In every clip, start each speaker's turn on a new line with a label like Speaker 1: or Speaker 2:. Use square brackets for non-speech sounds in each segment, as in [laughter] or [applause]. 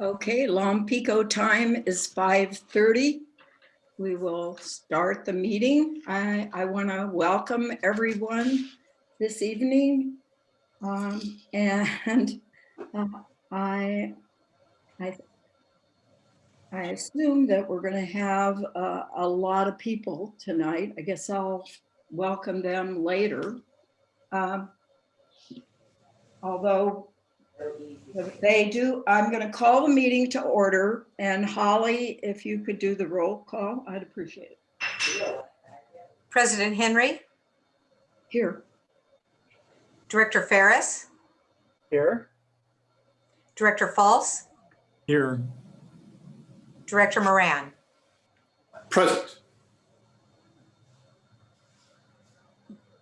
Speaker 1: Okay, Long Pico time is 5:30. We will start the meeting. I, I want to welcome everyone this evening. Um, And [laughs] uh, I, I, I assume that we're going to have a, a lot of people tonight. I guess I'll welcome them later. Um, Although They do, I'm going to call the meeting to order and Holly, if you could do the roll call, I'd appreciate it.
Speaker 2: President Henry,
Speaker 1: Here,
Speaker 2: Director Ferris,
Speaker 3: Here.
Speaker 2: Director Fultz,
Speaker 3: Here.
Speaker 2: Director Moran.
Speaker 4: Present.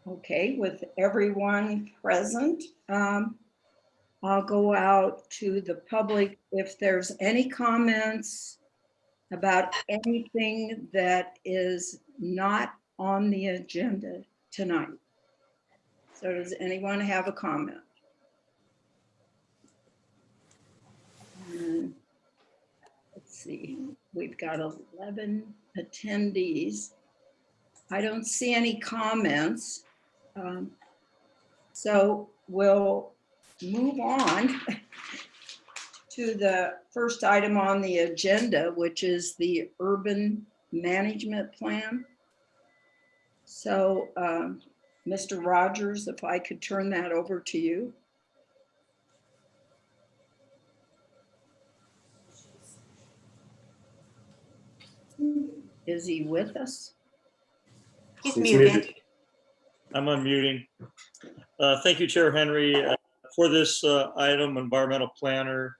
Speaker 1: okay, with everyone present. um, I'll go out to the public if there's any comments about anything that is not on the agenda tonight. So does anyone have a comment? And Let's see, we've got 11 attendees. I don't see any comments. Um, So we'll move on to the first item on the agenda, which is the urban management plan. So, um, Mr. Rogers, if I could turn that over to you. Is he with us?
Speaker 2: He's
Speaker 4: He's
Speaker 2: muted.
Speaker 4: muted.
Speaker 3: I'm unmuting. Uh, Thank you, Chair Henry. Uh, For this uh, item, environmental planner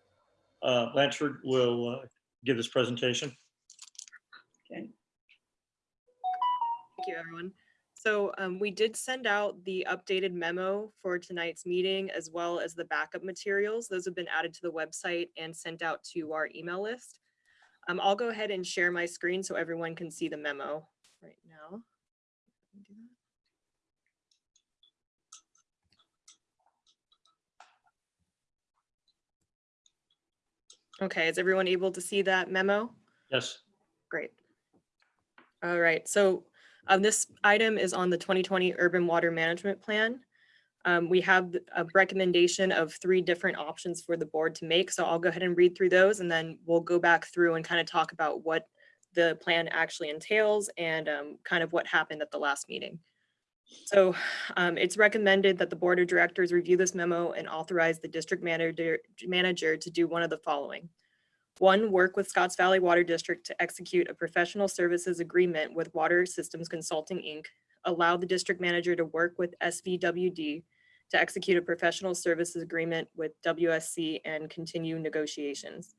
Speaker 3: uh, Blanchard will uh, give this presentation.
Speaker 1: Okay.
Speaker 5: Thank you, everyone. So um, we did send out the updated memo for tonight's meeting as well as the backup materials. Those have been added to the website and sent out to our email list. Um, I'll go ahead and share my screen so everyone can see the memo right now. Okay, is everyone able to see that memo?
Speaker 3: Yes,
Speaker 5: Great. All right, so um, this item is on the 2020 Urban Water Management Plan. Um, we have a recommendation of three different options for the board to make, so I'll go ahead and read through those and then we'll go back through and kind of talk about what the plan actually entails and um, kind of what happened at the last meeting. So um, it's recommended that the Board of Directors review this memo and authorize the district manager, manager to do one of the following. One, work with Scotts Valley Water District to execute a professional services agreement with Water Systems Consulting, Inc. Allow the district manager to work with SVWD to execute a professional services agreement with WSC and continue negotiations.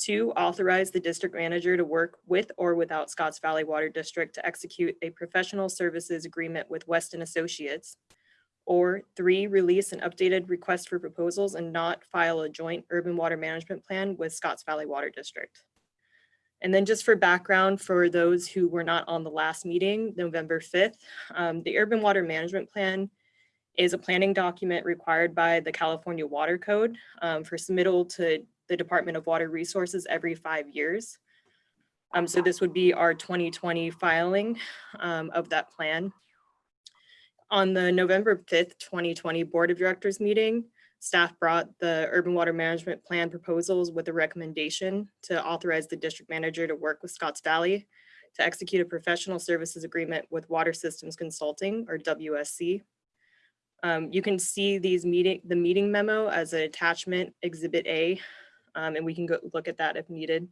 Speaker 5: Two, authorize the district manager to work with or without Scotts Valley Water District to execute a professional services agreement with Weston Associates. Or three, release an updated request for proposals and not file a joint urban water management plan with Scotts Valley Water District. And then just for background, for those who were not on the last meeting, November 5th, um, the urban water management plan is a planning document required by the California Water Code um, for submittal to the Department of Water Resources every five years. Um, so this would be our 2020 filing um, of that plan. On the November 5th, 2020 Board of Directors meeting, staff brought the urban water management plan proposals with a recommendation to authorize the district manager to work with Scotts Valley to execute a professional services agreement with Water Systems Consulting or WSC. Um, you can see these meeting, the meeting memo as an attachment exhibit A, um, and we can go look at that if needed.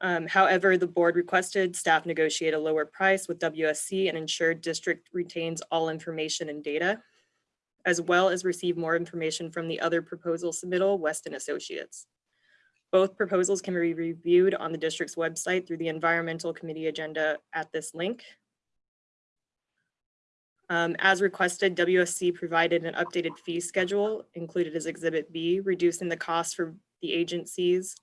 Speaker 5: Um, however, the board requested staff negotiate a lower price with WSC and ensure district retains all information and data, as well as receive more information from the other proposal submittal, Weston Associates. Both proposals can be reviewed on the district's website through the environmental committee agenda at this link. Um, as requested, WSC provided an updated fee schedule included as Exhibit B, reducing the cost for the agencies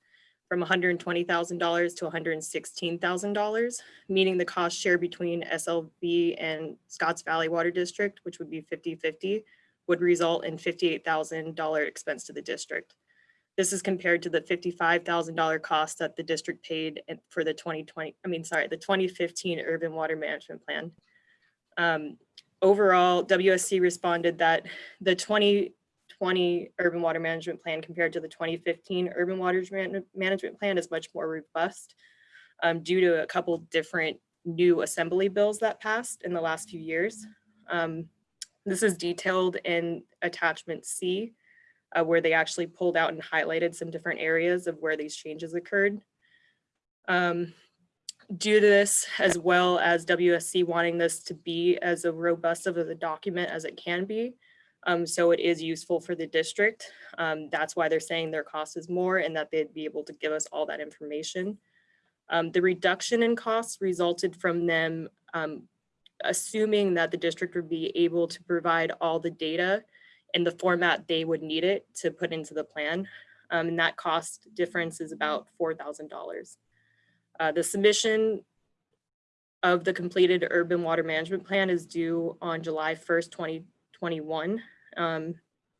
Speaker 5: from $120,000 to $116,000, meaning the cost share between SLV and Scotts Valley Water District, which would be 50-50, would result in $58,000 expense to the district. This is compared to the $55,000 cost that the district paid for the 2020, I mean, sorry, the 2015 Urban Water Management Plan. Um, Overall, WSC responded that the 2020 Urban Water Management Plan compared to the 2015 Urban Water Management Plan is much more robust um, due to a couple different new assembly bills that passed in the last few years. Um, This is detailed in attachment C, uh, where they actually pulled out and highlighted some different areas of where these changes occurred. Um, Due to this, as well as WSC wanting this to be as a robust of a document as it can be, um, so it is useful for the district. Um, That's why they're saying their cost is more and that they'd be able to give us all that information. Um, the reduction in costs resulted from them um, assuming that the district would be able to provide all the data in the format they would need it to put into the plan. Um, and that cost difference is about $4,000. Uh, the submission of the completed urban water management plan is due on July 1st, 2021. Um,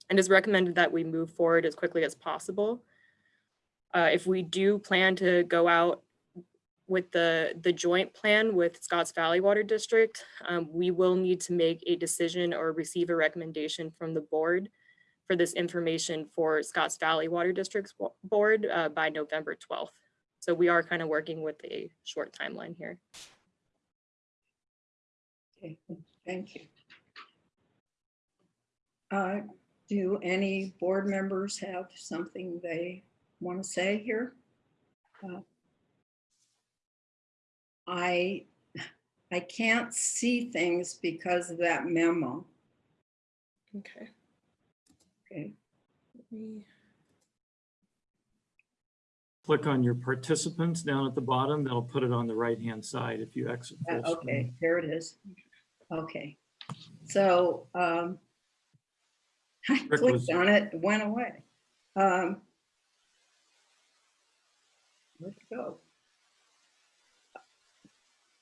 Speaker 5: and is recommended that we move forward as quickly as possible. Uh, if we do plan to go out with the, the joint plan with Scotts Valley Water District, um, we will need to make a decision or receive a recommendation from the board for this information for Scotts Valley Water District's board uh, by November 12th. So we are kind of working with a short timeline here.
Speaker 1: Okay, Thank you. Uh, Do any board members have something they want to say here? Uh, I, I can't see things because of that memo.
Speaker 5: Okay.
Speaker 1: Okay,
Speaker 6: Click on your participants down at the bottom. That'll put it on the right-hand side if you exit.
Speaker 1: Uh, okay,
Speaker 6: screen.
Speaker 1: there it is. Okay, so um, I
Speaker 6: Rick
Speaker 1: clicked
Speaker 6: was-
Speaker 1: on it, it went away. Um, Where'd it go?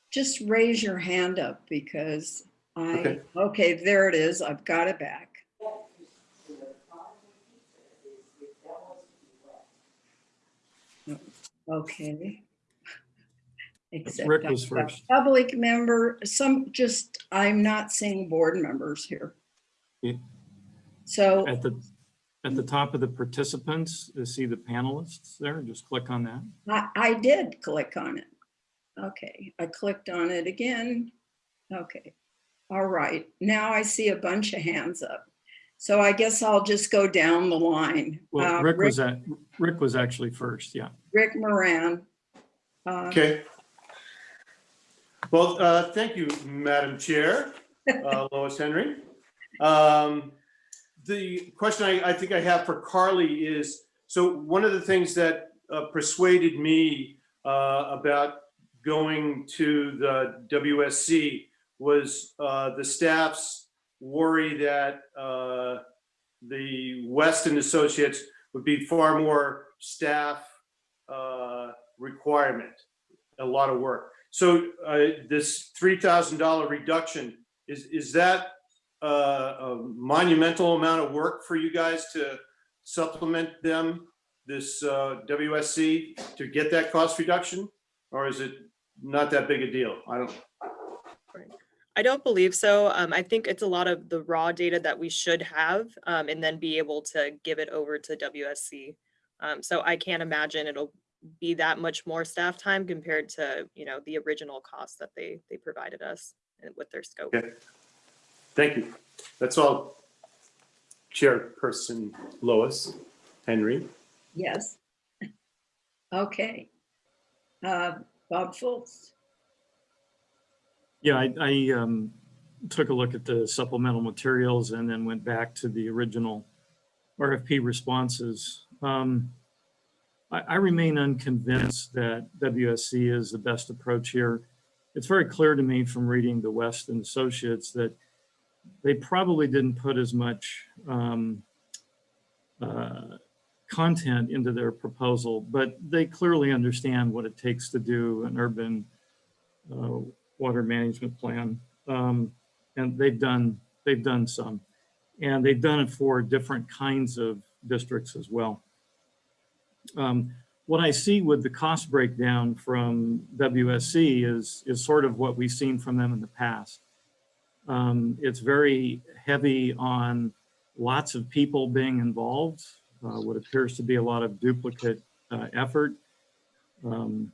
Speaker 1: Just raise your hand up because I,
Speaker 4: Okay.
Speaker 1: okay, there it is. I've got it back. Okay. [laughs] Except
Speaker 6: Rick was first.
Speaker 1: Public member, some, just, I'm not seeing board members here.
Speaker 6: Yeah.
Speaker 1: So,
Speaker 6: At the, at the top of the participants, you see the panelists there? Just click on that.
Speaker 1: I, I did click on it. Okay, I clicked on it again. Okay, all right, now I see a bunch of hands up. So I guess I'll just go down the line.
Speaker 6: Well,
Speaker 1: Uh,
Speaker 6: Rick was at, Rick was actually first, yeah.
Speaker 1: Rick Moran. Uh,
Speaker 4: Okay. Well, uh, thank you, Madam Chair, uh, [laughs] Lois Henry. Um, The question I, I think I have for Carly is, so one of the things that uh, persuaded me uh, about going to the WSC was uh, the staff's worry that uh, the Weston Associates would be far more staff uh, requirement, a lot of work. So uh, this $3,000 reduction, is, is that uh, a monumental amount of work for you guys to supplement them, this uh, WSC, to get that cost reduction? Or is it not that big a deal? I don't,
Speaker 5: I don't believe so. Um, I think it's a lot of the raw data that we should have um, and then be able to give it over to WSC. Um, so I can't imagine it'll be that much more staff time compared to, you know, the original cost that they, they provided us with their scope.
Speaker 4: Okay. Thank you. That's all. Chairperson Lois Henry.
Speaker 1: Yes. [laughs] Okay. Uh, Bob Fultz.
Speaker 6: Yeah, I, I um, took a look at the supplemental materials and then went back to the original RFP responses. Um, I, I remain unconvinced that WSC is the best approach here. It's very clear to me from reading the Weston Associates that they probably didn't put as much um, uh, content into their proposal, but they clearly understand what it takes to do an urban uh, water management plan. Um, and they've done, they've done some. And they've done it for different kinds of districts as well. Um, What I see with the cost breakdown from WSC is, is sort of what we've seen from them in the past. Um, It's very heavy on lots of people being involved, uh, what appears to be a lot of duplicate uh, effort. Um,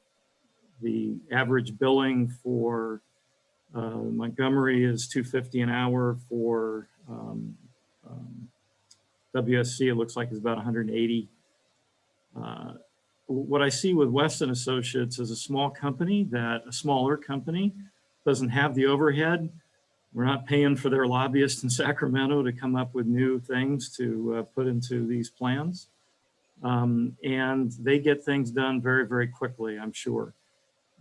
Speaker 6: The average billing for uh, Montgomery is 250 an hour for um, um, WSC, it looks like is about 180. Uh, What I see with Weston Associates is a small company that, a smaller company, doesn't have the overhead. We're not paying for their lobbyists in [laughs] Sacramento to come up with new things to uh, put into these plans. Um, And they get things done very, very quickly, I'm sure.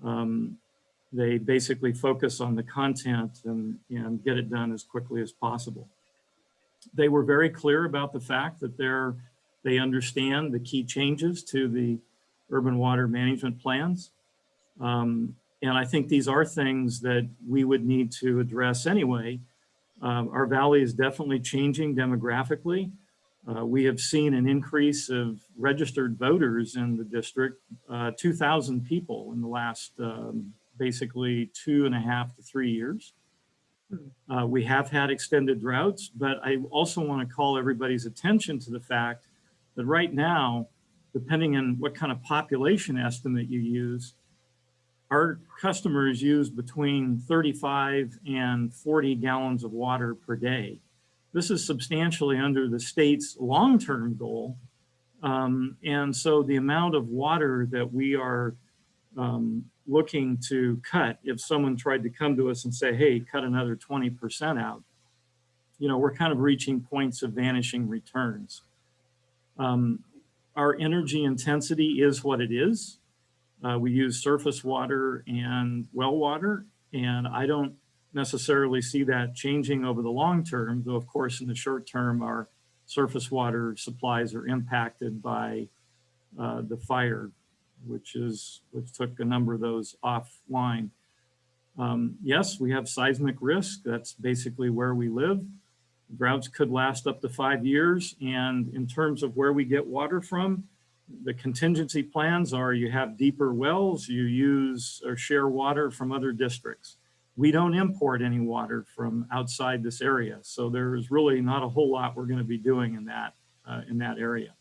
Speaker 6: Um, They basically focus on the content and, and get it done as quickly as possible. They were very clear about the fact that they're, they understand the key changes to the urban water management plans. Um, and I think these are things that we would need to address anyway. Um, our valley is definitely changing demographically. Uh, we have seen an increase of registered voters in the district, uh, 2,000 people in the last um, basically two and a half to three years. Uh, we have had extended droughts, but I also want to call everybody's attention to the fact that right now, depending on what kind of population estimate you use, our customers use between 35 and 40 gallons of water per day. This is substantially under the state's long-term goal. Um, and so the amount of water that we are um, looking to cut, if someone tried to come to us and say, hey, cut another 20% out, you know, we're kind of reaching points of vanishing returns. Um, our energy intensity is what it is. Uh, we use surface water and well water, and I don't necessarily see that changing over the long term, though of course in the short term, our surface water supplies are impacted by uh, the fire, which is, which took a number of those offline. Um, yes, we have seismic risk. That's basically where we live. Droughts could last up to five years. And in terms of where we get water from, the contingency plans are you have deeper wells, you use or share water from other districts. We don't import any water from outside this area. So there is really not a whole lot we're going to be doing in that, uh, in that area.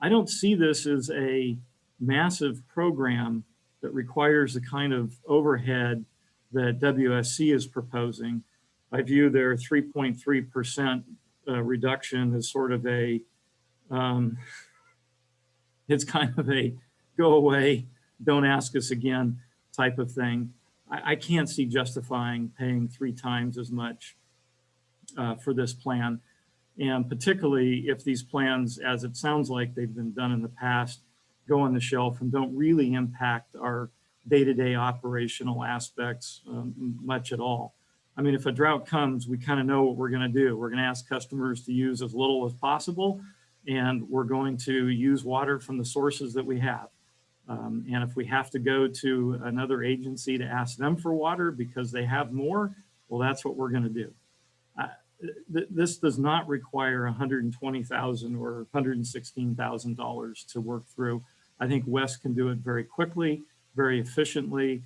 Speaker 6: I don't see this as a massive program that requires the kind of overhead that WSC is proposing. I view their 3.3% uh, reduction as sort of a, um, it's kind of a go away, don't ask us again type of thing. I, I can't see justifying paying three times as much uh, for this plan. And particularly if these plans, as it sounds like they've been done in the past, go on the shelf and don't really impact our day-to-day operational aspects um, much at all. I mean, if a drought comes, we kind of know what we're going to do. We're going to ask customers to use as little as possible, and we're going to use water from the sources that we have. Um, and if we have to go to another agency to ask them for water because they have more, well, that's what we're going to do. Uh, th this does not require 120,000 or $116,000 to work through. I think West can do it very quickly, very efficiently.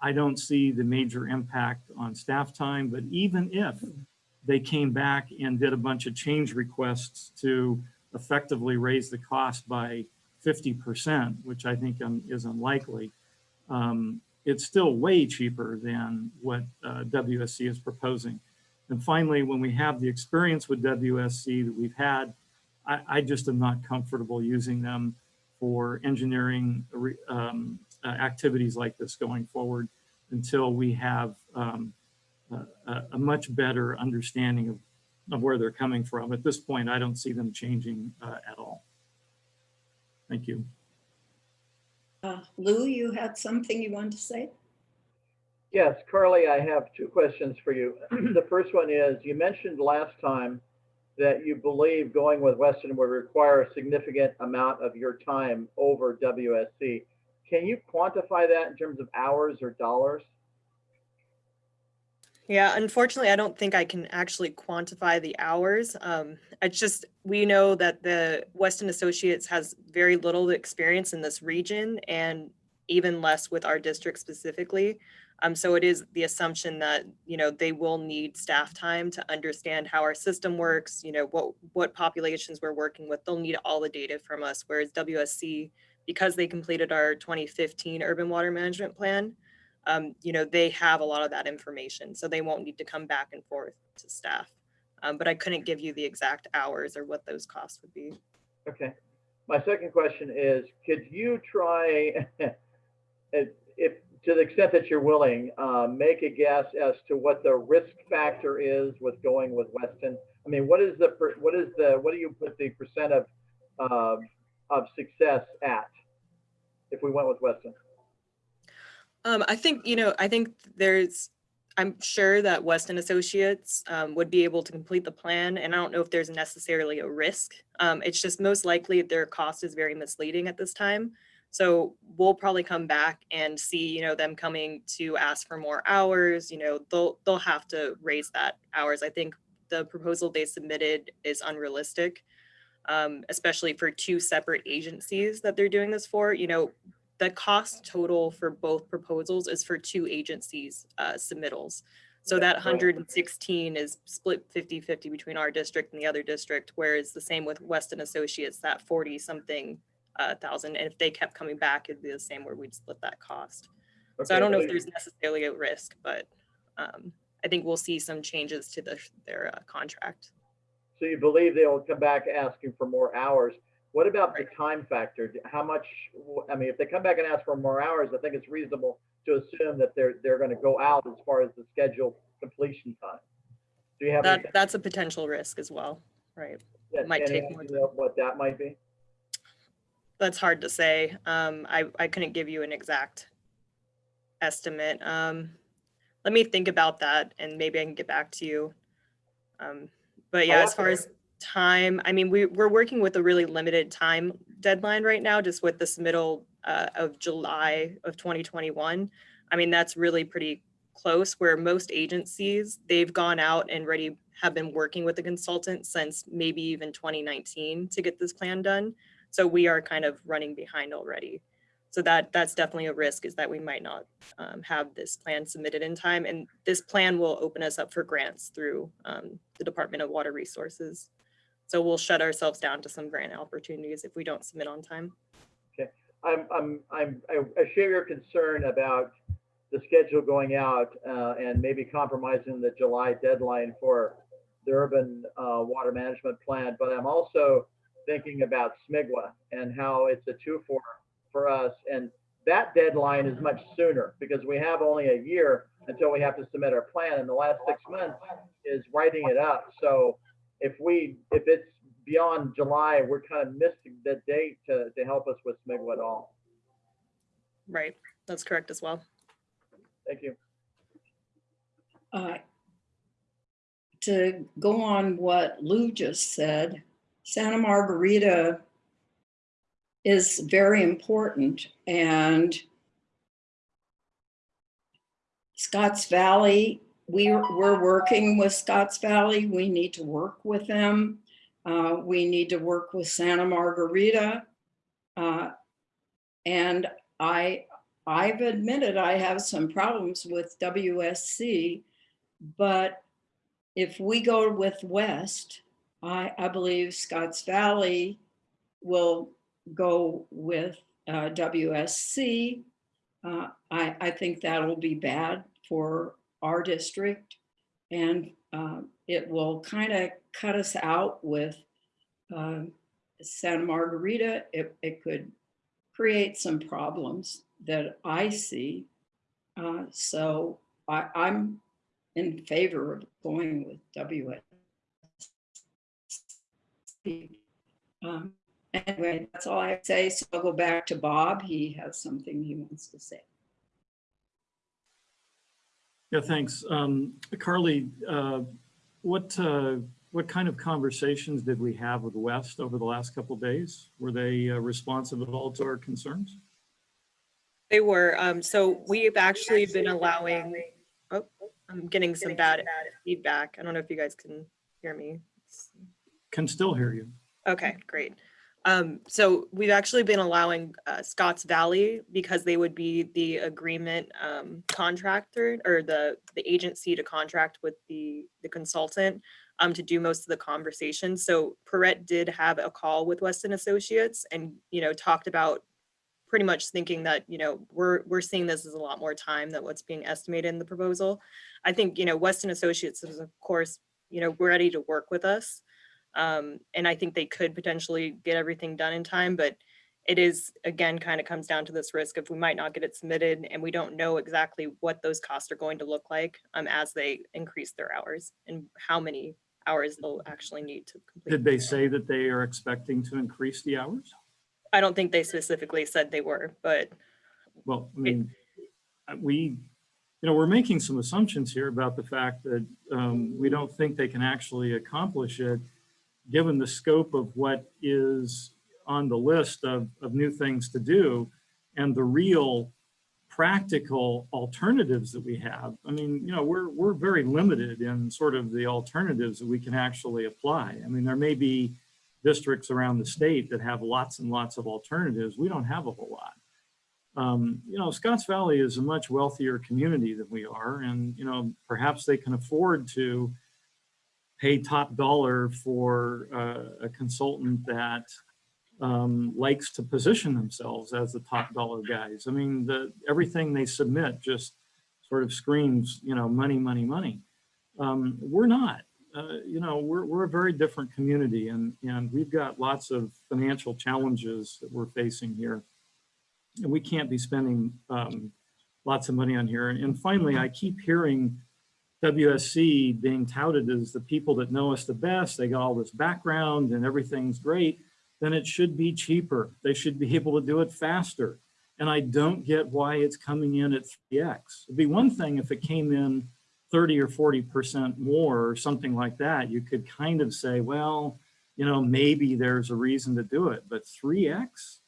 Speaker 6: I don't see the major impact on staff time, but even if they came back and did a bunch of change requests to effectively raise the cost by 50%, which I think um, is unlikely, um, it's still way cheaper than what uh, WSC is proposing. And finally, when we have the experience with WSC that we've had, I, I just am not comfortable using them for engineering um, uh, activities like this going forward until we have um, a, a, much better understanding of, of where they're coming from. At this point, I don't see them changing uh, at all. Thank you.
Speaker 1: Uh, Lou, you had something you wanted to say?
Speaker 7: Yes, Carly, I have two questions for you. [clears throat] the first one is, you mentioned last time that you believe going with Weston would require a significant amount of your time over WSC. Can you quantify that in terms of hours or dollars?
Speaker 5: Yeah, unfortunately, I don't think I can actually quantify the hours. Um, it's just, we know that the Weston Associates has very little experience in this region and even less with our district specifically. Um, so it is the assumption that, you know, they will need staff time to understand how our system works, you know, what, what populations we're working with. They'll need all the data from us, whereas WSC, because they completed our 2015 urban water management plan, um, you know, they have a lot of that information, so they won't need to come back and forth to staff. Um, but I couldn't give you the exact hours or what those costs would be.
Speaker 7: Okay. My second question is, could you try, [laughs] if, to the extent that you're willing, uh, make a guess as to what the risk factor is with going with Weston? I mean, what is the, what is the, what do you put the percent of, um, of success at? If we went with Weston?
Speaker 5: Um, I think, you know, I think there's, I'm sure that Weston Associates um, would be able to complete the plan, and I don't know if there's necessarily a risk. Um, it's just most likely their cost is very misleading at this time. So we'll probably come back and see, you know, them coming to ask for more hours, you know, they'll, they'll have to raise that hours. I think the proposal they submitted is unrealistic, um, especially for two separate agencies that they're doing this for, you know, the cost total for both proposals is for two agencies uh, submittals. So that 116 is split 50-50 between our district and the other district, whereas the same with Weston Associates, that 40 something uh, thousand. And if they kept coming back, it'd be the same where we'd split that cost. So I don't know if there's necessarily a risk, but um, I think we'll see some changes to the, their uh, contract.
Speaker 7: So you believe they will come back asking for more hours? What about the time factor? How much, I mean, if they come back and ask for more hours, I think it's reasonable to assume that they're, they're gonna go out as far as the scheduled completion time. Do you have? any-
Speaker 5: That, that's a potential risk as well, right? might
Speaker 7: any
Speaker 5: take more
Speaker 7: What that might be?
Speaker 5: That's hard to say. Um, I, I couldn't give you an exact estimate. Um, let me think about that and maybe I can get back to you. Um, but yeah, as far as time, I mean, we, we're working with a really limited time deadline right now, just with this middle uh, of July of 2021. I mean, that's really pretty close where most agencies, they've gone out and already have been working with the consultant since maybe even 2019 to get this plan done. So we are kind of running behind already. So that that's definitely a risk is that we might not um, have this plan submitted in time. And this plan will open us up for grants through um, the Department of Water Resources. So we'll shut ourselves down to some grant opportunities if we don't submit on time.
Speaker 7: Okay, I'm, I'm, I'm, I I share your concern about the schedule going out uh, and maybe compromising the July deadline for the urban uh, water management plan, but I'm also thinking about SMIGWA and how it's a two for, for us. And that deadline is much sooner because we have only a year until we have to submit our plan and the last six months is writing it up. So if we, if it's beyond July, we're kind of missing the date to, to help us with SMIGWA at all.
Speaker 5: Right, that's correct as well.
Speaker 7: Thank you.
Speaker 1: Uh, To go on what Lou just said, Santa Margarita is very important and Scotts Valley, we're, we're working with Scotts Valley. We need to work with them. Uh, We need to work with Santa Margarita. Uh, And I, I've admitted I have some problems with WSC, but if we go with West, I, I believe Scotts Valley will go with uh, WSC. Uh, I, I think that'll be bad for our district. And uh, it will kind of cut us out with um, Santa Margarita. It, it could create some problems that I see. Uh, so I, I'm in favor of going with WS. Um, anyway, that's all I say. So I'll go back to Bob. He has something he wants to say.
Speaker 6: Yeah, thanks. Um, Carly, uh, what, uh, what kind of conversations did we have with West over the last couple of days? Were they uh, responsive at all to our concerns?
Speaker 5: They were, um, so we've actually been allowing, oh, I'm getting some bad feedback. I don't know if you guys can hear me.
Speaker 6: Can still hear you.
Speaker 5: Okay, great. Um, so we've actually been allowing uh, Scotts Valley because they would be the agreement um, contractor or the the agency to contract with the the consultant um, to do most of the conversation. So Piret did have a call with Weston Associates and you know talked about pretty much thinking that you know we're we're seeing this as a lot more time than what's being estimated in the proposal. I think you know Weston Associates is of course you know ready to work with us. Um, and I think they could potentially get everything done in time, but it is, again, kind of comes down to this risk of we might not get it submitted and we don't know exactly what those costs are going to look like um, as they increase their hours and how many hours they'll actually need to complete.
Speaker 6: Did they say that they are expecting to increase the hours?
Speaker 5: I don't think they specifically said they were, but
Speaker 6: Well, I mean, uh, we, you know, we're making some assumptions here about the fact that um, we don't think they can actually accomplish it, given the scope of what is on the list of, of new things to do and the real practical alternatives that we have. I mean, you know, we're, we're very limited in sort of the alternatives that we can actually apply. I mean, there may be districts around the state that have lots and lots of alternatives. We don't have a whole lot. Um, you know, Scotts Valley is a much wealthier community than we are. And, you know, perhaps they can afford to pay top dollar for uh, a consultant that um, likes to position themselves as the top dollar guys. I mean, the, everything they submit just sort of screams, you know, money, money, money. Um, we're not, uh, you know, we're, we're a very different community and, and we've got lots of financial challenges that we're facing here. And we can't be spending um, lots of money on here. And finally, I keep hearing WSC being touted as the people that know us the best. They got all this background and everything's great. Then it should be cheaper. They should be [laughs] able to do it faster. And I don't get why it's coming in at 3x. It'd be one thing if it came in 30 or 40% more or something like that. You could kind of say, well, you know, maybe there's a reason to do it, but 3x?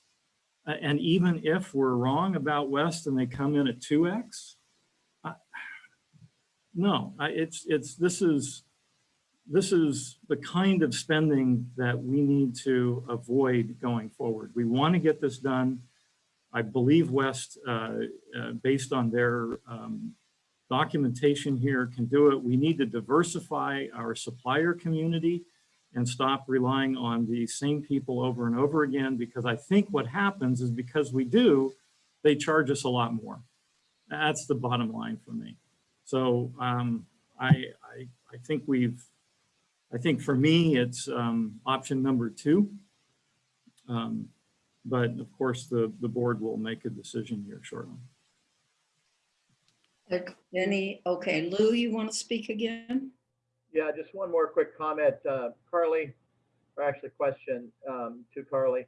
Speaker 6: Uh, And even if we're wrong about West and they come in at 2x, I- no, I- it's, it's, this is, this is the kind of spending that we need to avoid going forward. We want to get this done. I believe West, uh, uh, based on their um, documentation here, can do it. We need to diversify our supplier community and stop relying on the same people over and over again, because I think what happens is because we do, they charge us a lot more. That's the bottom line for me. So um, I, I, I think we've, I think for me, it's um, option number two. Um, But of course, the, the board will make a decision here shortly.
Speaker 1: Any, okay, Lou, you want to speak again?
Speaker 7: Yeah, just one more quick comment. Uh, Carly, or actually question um, to Carly.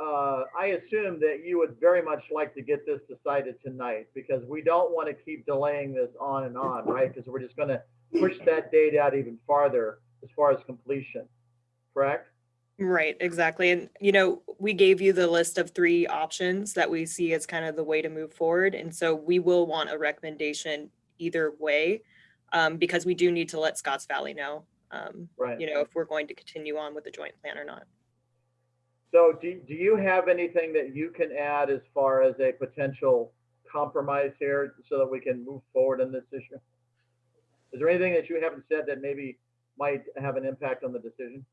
Speaker 7: Uh, I assume that you would very much like to get this decided tonight because we don't want to keep delaying this on and on, right? Because we're just going to push that date out even farther as far as completion, correct?
Speaker 5: Right, exactly. And, you know, we gave you the list of three options that we see as kind of the way to move forward. And so we will want a recommendation either way, um, because we do need to let Scotts Valley know, um,
Speaker 7: Right.
Speaker 5: you know, if we're going to continue on with the joint plan or not.
Speaker 7: So do, do you have anything that you can add as far as a potential compromise here so that we can move forward on this issue? Is there anything that you haven't said that maybe might have an impact on the decision?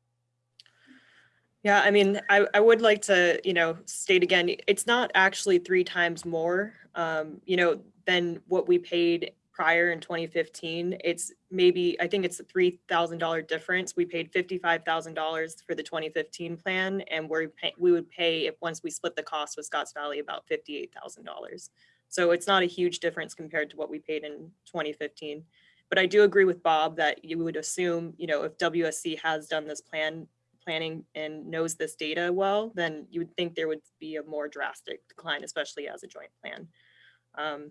Speaker 5: Yeah, I mean, I, I would like to, you know, state again, it's not actually three times more, um, you know, than what we paid prior in 2015. It's maybe, I think it's a $3,000 difference. We paid $55,000 for the 2015 plan and we're, pay- we would pay if, once we split the cost with Scotts Valley, about $58,000. So it's not a huge difference compared to what we paid in 2015. But I do agree with Bob that you would assume, you know, if WSC has done this plan planning and knows this data well, then you would think there would be a more drastic decline, especially as a joint plan. Um,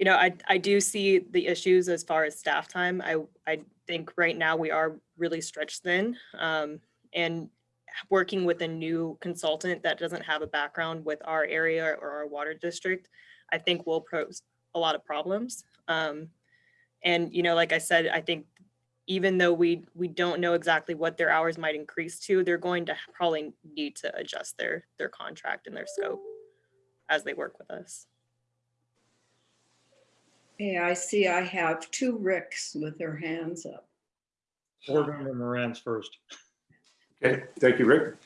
Speaker 5: You know, I, I do see the issues as far as staff time. I, I think right now we are really stretched thin. um, And working with a new consultant that doesn't have a background with our area or our water district, I think will pose a lot of problems. Um, And, you know, like I said, I think even though we, we don't know exactly what their hours might increase to, they're going to probably need to adjust their, their contract and their scope as they work with us.
Speaker 1: Yeah, I see I have two Ricks with their hands up.
Speaker 3: Board Member Moran's first.
Speaker 4: Okay, thank you, Rick.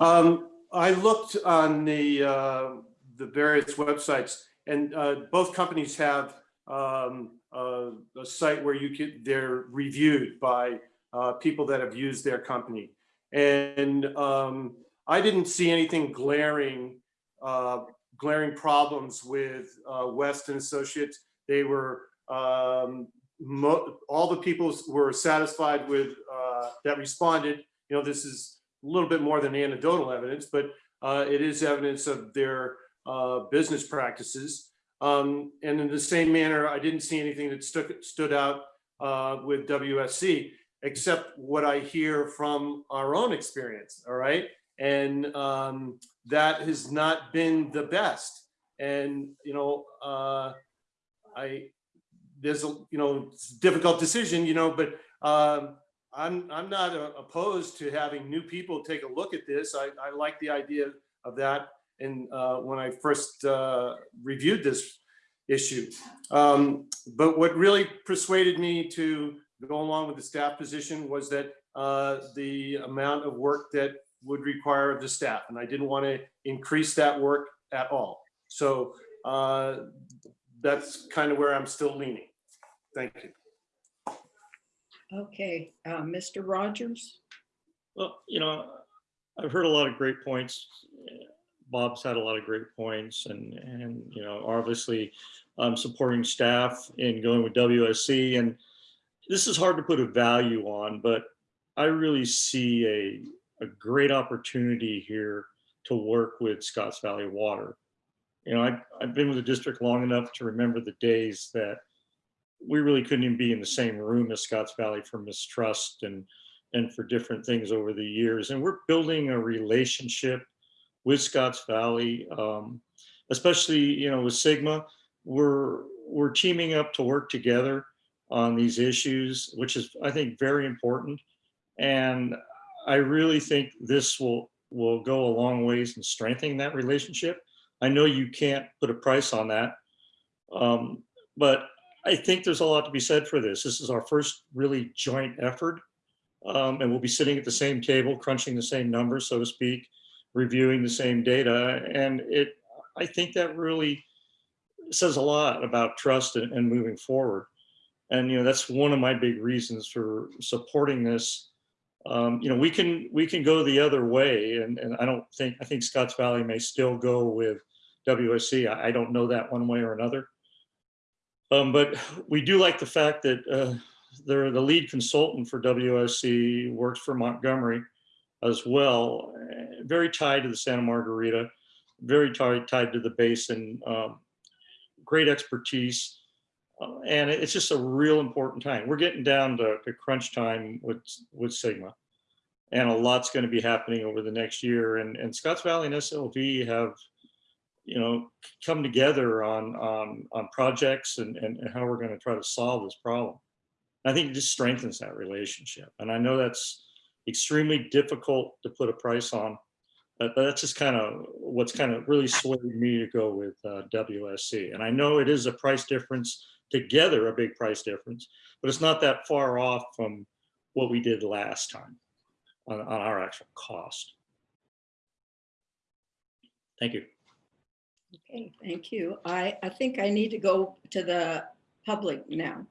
Speaker 4: Um, I looked on the, uh, the various websites and, uh, both companies have, um, uh, a site where you could, they're reviewed by, uh, people that have used their company. And, um, I didn't see anything glaring, uh, glaring problems with, uh, Weston Associates. They were, um, all the people were satisfied with, uh, that responded you know, this is a little bit more than anecdotal evidence, but uh, it is evidence of their uh, business practices. Um, and in the same manner, I didn't see anything that stuck, stood out uh, with WSC, except what I hear from our own experience, all right? And um, that has not been the best. And, you know, uh, I, there's a, you know, difficult decision, you know, but um, I'm, I'm not uh, opposed to having new people take a look at this. I, I like the idea of that. And uh, when I first uh, reviewed this issue. Um, but what really persuaded me to go along with the staff position was that uh, the amount of work that would require of the staff. And I didn't want to increase that work at all. So uh, that's kind of where I'm still leaning. Thank you.
Speaker 1: Okay, uh, Mr. Rogers?
Speaker 3: Well, you know, I've heard a lot of great points. Bob's had a lot of great points and, and, you know, obviously I'm supporting staff in going with WSC and this is hard to put a value on, but I really see a, a great opportunity here to work with Scotts Valley Water. You know, I've, I've been with the district long enough to remember the days that we really couldn't even be in the same room as Scotts Valley for mistrust and and for different things over the years. And we're building a relationship with Scotts Valley, um, especially you know with Sigma. We're we're teaming up to work together on these issues, which is I think very important. And I really think this will will go a long ways in strengthening that relationship. I know you can't put a price on that, um, but I think there's a lot to be said for this. This is our first really joint effort. Um, and we'll be sitting at the same table, crunching the same numbers, so to speak, reviewing the same data. And it, I think that really says a lot about trust and, and moving forward. And, you know, that's one of my big reasons for supporting this. Um, you know, we can, we can go the other way. And, and I don't think, I think Scotts Valley may still go with WSC. I, I don't know that one way or another. Um, but we do like the fact that uh, they're the lead consultant for WSC, works for Montgomery as well, eh, very tied to the Santa Margarita, very tied, tied to the basin, um, great expertise. Uh, and it's just a real important time. We're getting down to, to crunch time with, with Sigma. And a lot's going to be happening over the next year. And, and Scotts Valley and SLV have you know, come together on on on projects and, and, and how we're going to try to solve this problem. I think it just strengthens that relationship. And I know that's extremely difficult to put a price on, but that's just kind of what's kind of really swayed me to go with uh, WSC. And I know it is a price difference together, a big price difference, but it's not that far off from what we did last time on, on our actual cost. Thank you.
Speaker 1: Okay, thank you. I, I think I need to go to the public now.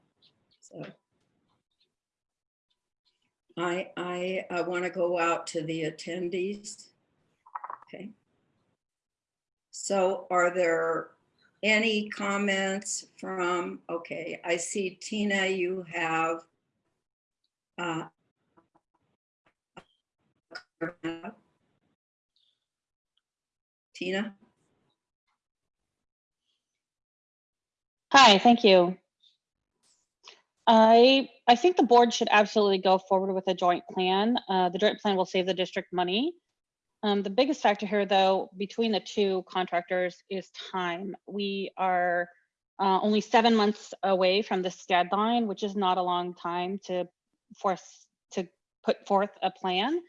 Speaker 1: So I, I, I want to go out to the attendees. Okay. So are there any comments from, okay, I see Tina, you have uh, Tina?
Speaker 8: Hi, thank you. I, I think the board should absolutely go forward with a joint plan. Uh, the joint plan will save the district money. Um, the biggest factor here though, between the two contractors is time. We are uh, only seven months away from this deadline, which is not a long time to force to put forth a plan.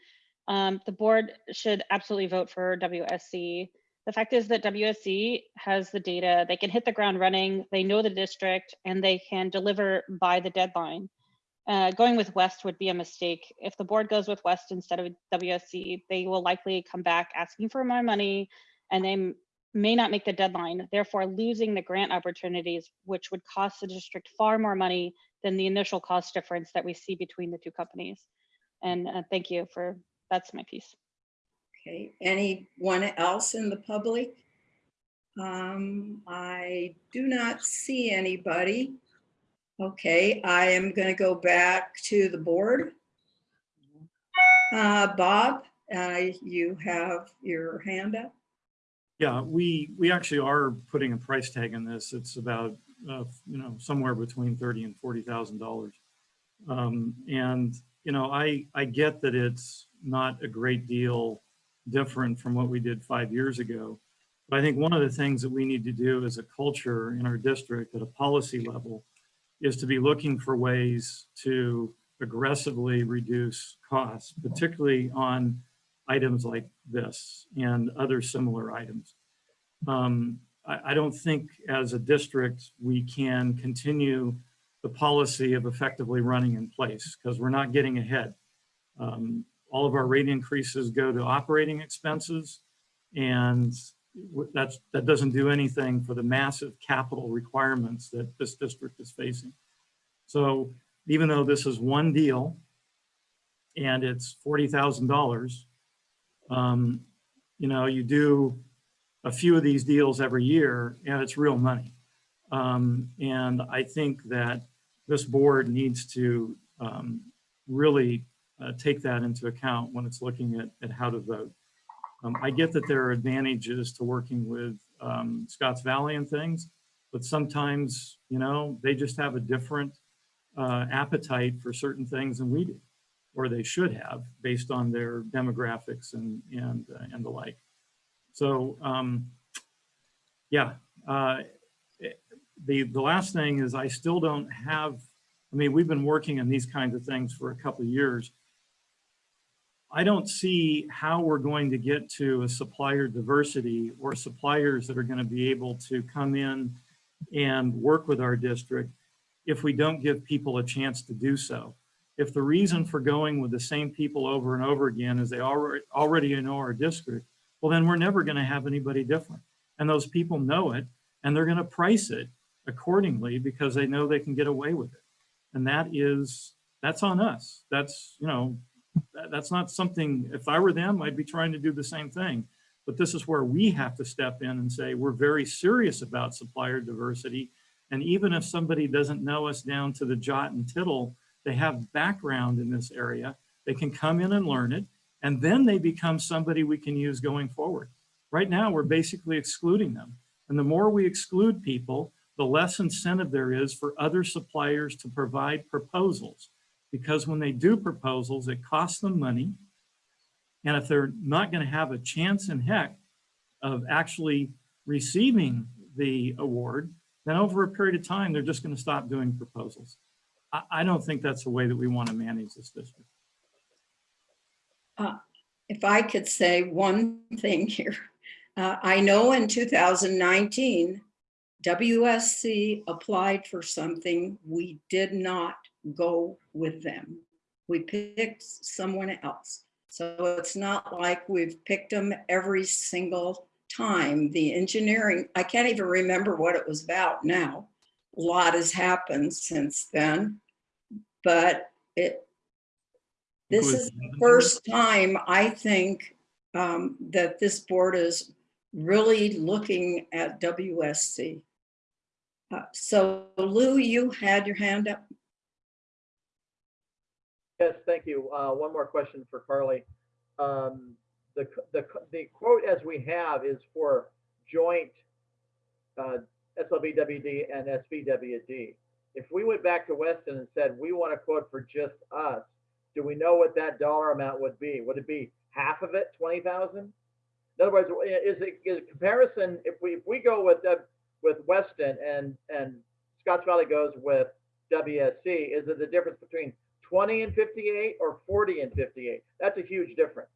Speaker 8: Um, the board should absolutely vote for WSC. The fact is that WSC has the data, they can hit the ground running, they know the district, and they can deliver by the deadline. Uh, going with West would be a mistake. If the board goes with West instead of WSC, they will likely come back asking for more money and they may not make the deadline, therefore losing the grant opportunities, which would cost the district far more money than the initial cost difference that we see between the two companies. And uh, thank you for, that's my piece.
Speaker 1: Okay, anyone else in the public? Um, I do not see anybody. Okay, I am going to go back to the board. Uh, Bob, uh, you have your hand up.
Speaker 6: Yeah, we, we actually are putting a price tag on this. It's about, uh, you know, somewhere between thirty and forty thousand dollars. Um, and, you know, I, I get that it's not a great deal different from what we did five years ago. But I think one of the things that we need to do as a culture in our district at a policy level is to be looking for ways to aggressively reduce costs, particularly on items like this and other similar items. Um, I, I don't think as a district, we can continue the policy of effectively running in place because we're not getting ahead. Um, all of our rate increases go to operating expenses and that's, that doesn't do anything for the massive capital requirements that this district is facing. So even though this is one deal and it's $40,000, um, you know, you do a few of these deals every year and it's real money. Um, and I think that this board needs to um, really uh, take that into account when it's looking at, at how to vote. Um, I get that there are advantages to working with um, Scotts Valley and things, but sometimes, you know, they just have a different uh, appetite for certain things than we do, or they should have based on their demographics and, and, uh, and the like. So, um, yeah, uh, the, the last thing is I still don't have, I mean, we've been working on these kinds of things for a couple of years. I don't see how we're going to get to a supplier diversity or suppliers that are going to be able to come in and work with our district if we don't give people a chance to do so. If the reason for going with the same people over and over again is they already, already know our district, well, then we're never going to have anybody different. And those people know it and they're going to price it accordingly because they know they can get away with it. And that is, that's on us. That's, you know, that- that's not something, if I were them, I'd be trying to do the same thing. But this is where we have to step in and say, we're very serious about supplier diversity. And even if somebody doesn't know us down to the jot and tittle, they have background in this area, they can come in and learn it. And then they become somebody we can use going forward. Right now, we're basically excluding them. And the more we exclude people, the less incentive there is for other suppliers to provide proposals. Because when they do proposals, it costs them money. And if they're not going to have a chance in heck of actually receiving the award, then over a period of time, they're just going to stop doing proposals. I, I don't think that's the way that we want to manage this district.
Speaker 1: If I could say one [laughs] thing here. Uh, I know in 2019, WSC applied for something. We did not go with them. We picked someone else. So it's not like we've picked them every single time. The engineering, I can't even remember what it was about now. A lot has happened since then. But it, this is the first time I think um, that this board is really looking at WSC. Uh, So Lou, you had your hand up.
Speaker 7: Yes, thank you. Uh, One more question for Carly. Um, The, the, the quote as we have is for joint uh, SLBWD and SVWD. If we went back to Weston and said, we want a quote for just us, do we know what that dollar amount would be? Would it be half of it, 20,000? In other words, is it, is it comparison, if we, if we go with, the- with Weston and, and Scotts Valley goes with WSC, is it the difference between 20 and 58 or 40 and 58? That's a huge difference.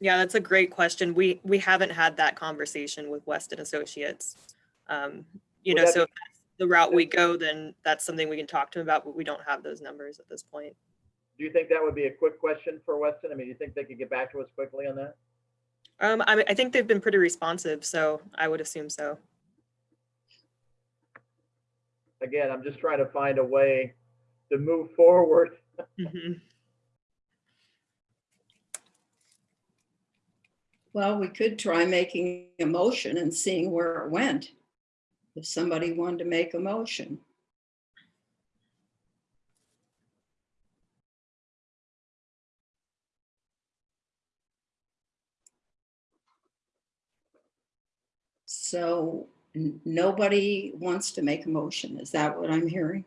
Speaker 5: Yeah, that's a great question. We, we haven't had that conversation with Weston Associates. Um, You
Speaker 7: Would
Speaker 5: know, so if that's the route we go, then that's something we can talk to them about, but we don't have those numbers at this point.
Speaker 7: Do you think that would be a quick question for Weston? I mean, do you think they could get back to us quickly on that?
Speaker 5: Um, I, mean, I think they've been pretty responsive, so I would assume so.
Speaker 7: Again, I'm just trying to find a way to move forward. [laughs]
Speaker 5: Mhm.
Speaker 1: Well, we could try making a motion and seeing where it went. If somebody wanted to make a motion. So n- nobody wants to make a motion. Is that what I'm hearing?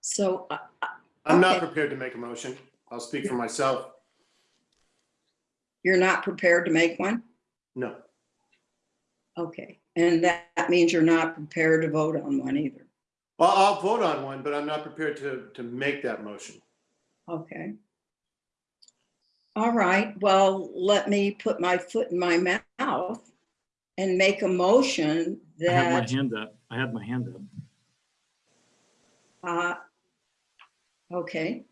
Speaker 1: So uh,
Speaker 4: I'm not prepared to make a motion. I'll speak for myself.
Speaker 1: you're not prepared to make one?
Speaker 4: No.
Speaker 1: Okay, and that, that means you're not prepared to vote on one either.
Speaker 4: Well, I'll vote on one, but I'm not prepared to, to make that motion.
Speaker 1: Okay. All right, well, let me put my foot in my mouth and make a motion
Speaker 6: I had my hand up. I had my hand up.
Speaker 1: uh, okay,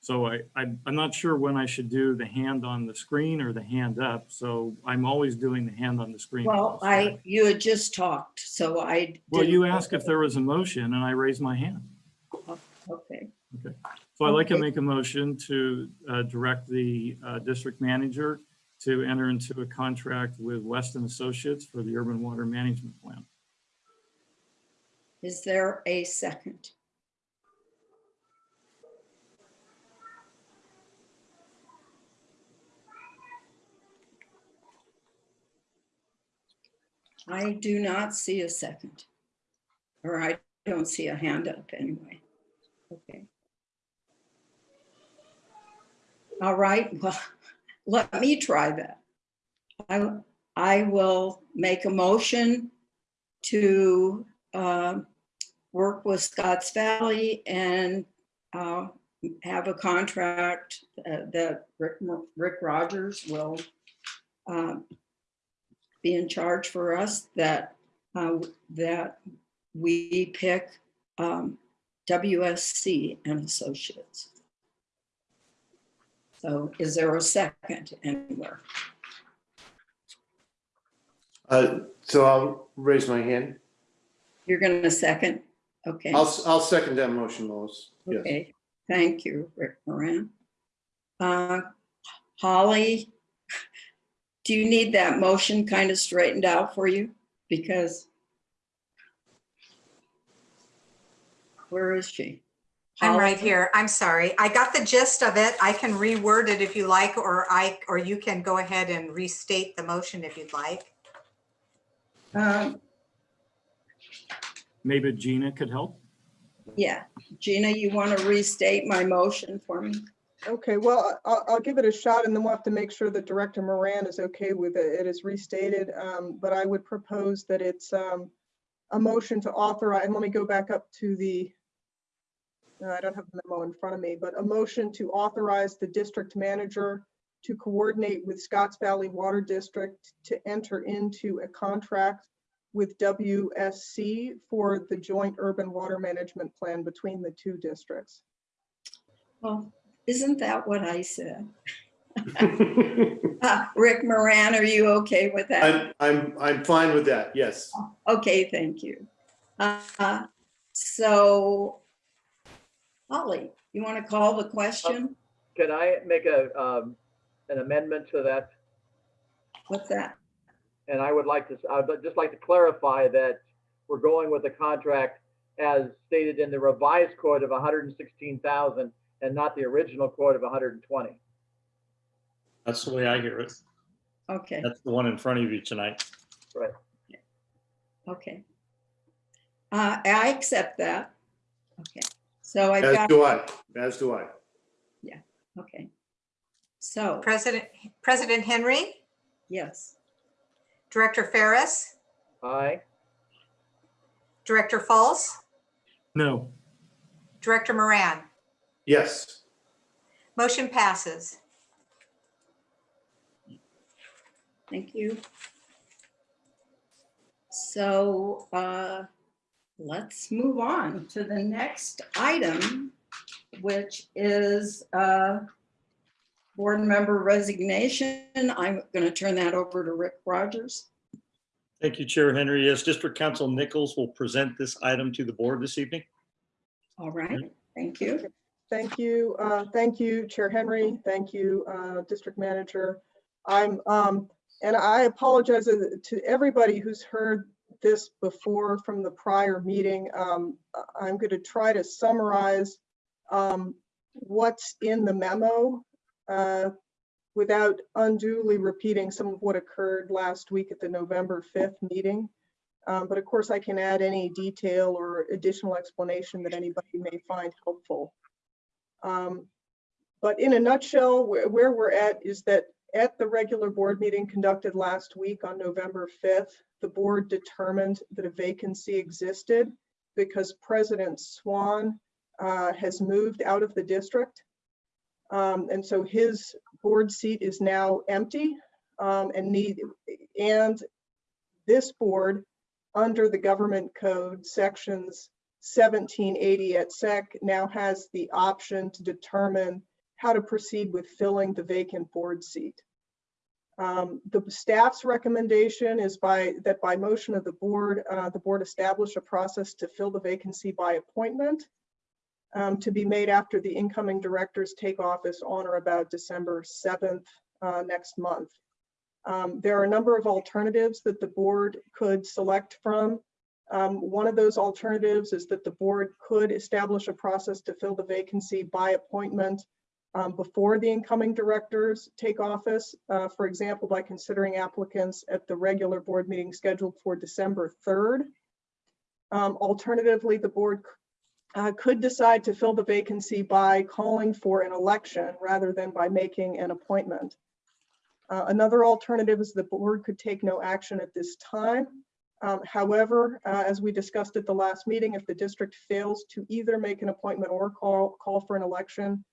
Speaker 6: So I, I'm, I'm not sure when I should do the hand on the screen or the hand up. So I'm always doing the hand on the screen.
Speaker 1: well, I, you had just talked, so I.
Speaker 6: Well, you asked if there was a motion and I raised my hand.
Speaker 1: Okay.
Speaker 6: Okay, So I'd like to make a motion to uh, direct the uh, district manager to enter into a contract with Weston Associates for the urban water management plan.
Speaker 1: is there a second? I do not see a second. Or I don't see a hand up anyway. Okay. All right, well, [laughs] let me try that. I, I will make a motion to uh, work with Scotts Valley and uh, have a contract uh, that Rick, Rick Rogers will uh, be in charge for us, that, uh, that we pick um, WSC and Associates. So is there a second anywhere?
Speaker 4: Uh, so I'll raise my hand.
Speaker 1: You're going to second? Okay.
Speaker 4: I'll, I'll second that motion, Lois. Yes.
Speaker 1: Okay, thank you, Rick Moran. Uh, Holly, do you need that motion kind of straightened out for you? Because where is she?
Speaker 2: I'm right here. I'm sorry. I got the gist of it. I can reword it if you like, or I, or you can go ahead and restate the motion if you'd like.
Speaker 1: Um,
Speaker 6: Maybe Gina could help?
Speaker 1: Yeah, Gina, you want to restate my motion for me?
Speaker 9: Okay, well, I- I'll, I'll give it a shot and then we'll have to make sure that Director Moran is okay with it. It is restated, um, but I would propose that it's, um, a motion to authorize, and let me go back up to the, I don't have the memo in front of me, but a motion to authorize the district manager to coordinate with Scotts Valley Water District to enter into a contract with WSC for the joint urban water management plan between the two districts.
Speaker 1: Well, isn't that what I said? Uh, [laughs] Rick Moran, are you okay with that?
Speaker 4: I'm, I'm, I'm fine with that, yes.
Speaker 1: Okay, thank you. Uh, So Holly, you want to call the question?
Speaker 7: Can I make a, um, an amendment to that?
Speaker 1: What's that?
Speaker 7: And I would like to, I'd just like to clarify that we're going with the contract as stated in the revised quote of hundred and sixteen thousand and not the original quote of hundred and twenty.
Speaker 3: That's the way I hear it.
Speaker 1: Okay,
Speaker 3: That's the one in front of you tonight. Right.
Speaker 1: okay. Uh, I accept that. Okay, so I've
Speaker 4: As
Speaker 1: got,
Speaker 4: do I, as do I. Yeah.
Speaker 1: Okay. So,
Speaker 2: President, President Henry,
Speaker 1: yes,
Speaker 2: Director Ferris,
Speaker 7: Aye.
Speaker 2: Director Fultz,
Speaker 6: No,
Speaker 2: Director Moran.
Speaker 4: Yes.
Speaker 2: Motion passes.
Speaker 1: thank you. So uh, let's move on to the next item, which is uh, board member resignation. I'm going to turn that over to Rick Rogers.
Speaker 3: Thank you, Chair Henry. Yes, District Counsel Nichols will present this item to the board this evening.
Speaker 1: All right, thank you.
Speaker 9: Thank you. uh, Thank you, Chair Henry. Thank you, uh, District Manager. I'm, um, and I apologize to everybody who's heard this before from the prior meeting. Um, I'm going to try to summarize um, what's in the memo uh, without unduly repeating some of what occurred last week at the November 5th meeting. Um, But of course, I can add any detail or additional explanation that anybody may find helpful. Um, But in a nutshell, where, where we're at is that at the regular board meeting conducted last week on November 5th, the board determined that a vacancy existed because President Swan uh, has moved out of the district. Um, And so his board seat is now empty um, and need, and this board, under the government code sections 1780 at SEC now has the option to determine how to proceed with filling the vacant board seat. Um, The staff's recommendation is by, that by motion of the board, uh, the board establish a process to fill the vacancy by appointment um, to be made after the incoming directors take office on or about December 7th uh, next month. Um, There are a number of alternatives that the board could select from. Um, One of those alternatives is that the board could establish a process to fill the vacancy by appointment um, before the incoming directors take office, uh, for example, by considering applicants at the regular board meeting scheduled for December 3rd. Um, Alternatively, the board uh, could decide to fill the vacancy by calling for an election rather than by making an appointment. Uh, Another alternative is the board could take no action at this time. Um, However, uh, as we discussed at the last meeting, if the district fails to either make an appointment or call, call for an election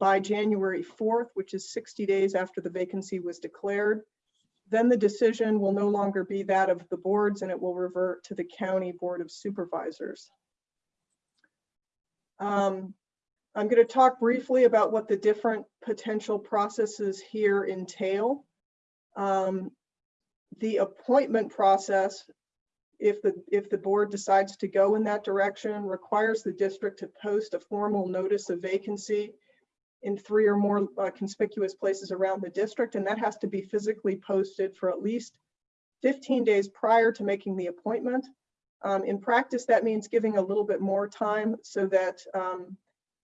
Speaker 9: by January 4th, which is 60 days after the vacancy was declared, then the decision will no longer be that of the boards and it will revert to the county board of supervisors. Um, I'm going to talk briefly about what the different potential processes here entail. Um, The appointment process, if the, if the board decides to go in that direction, requires the district to post a formal notice of vacancy in three or more uh, conspicuous places around the district, and that has to be physically posted for at least 15 days prior to making the appointment. Um, In practice, that means giving a little bit more time so that um,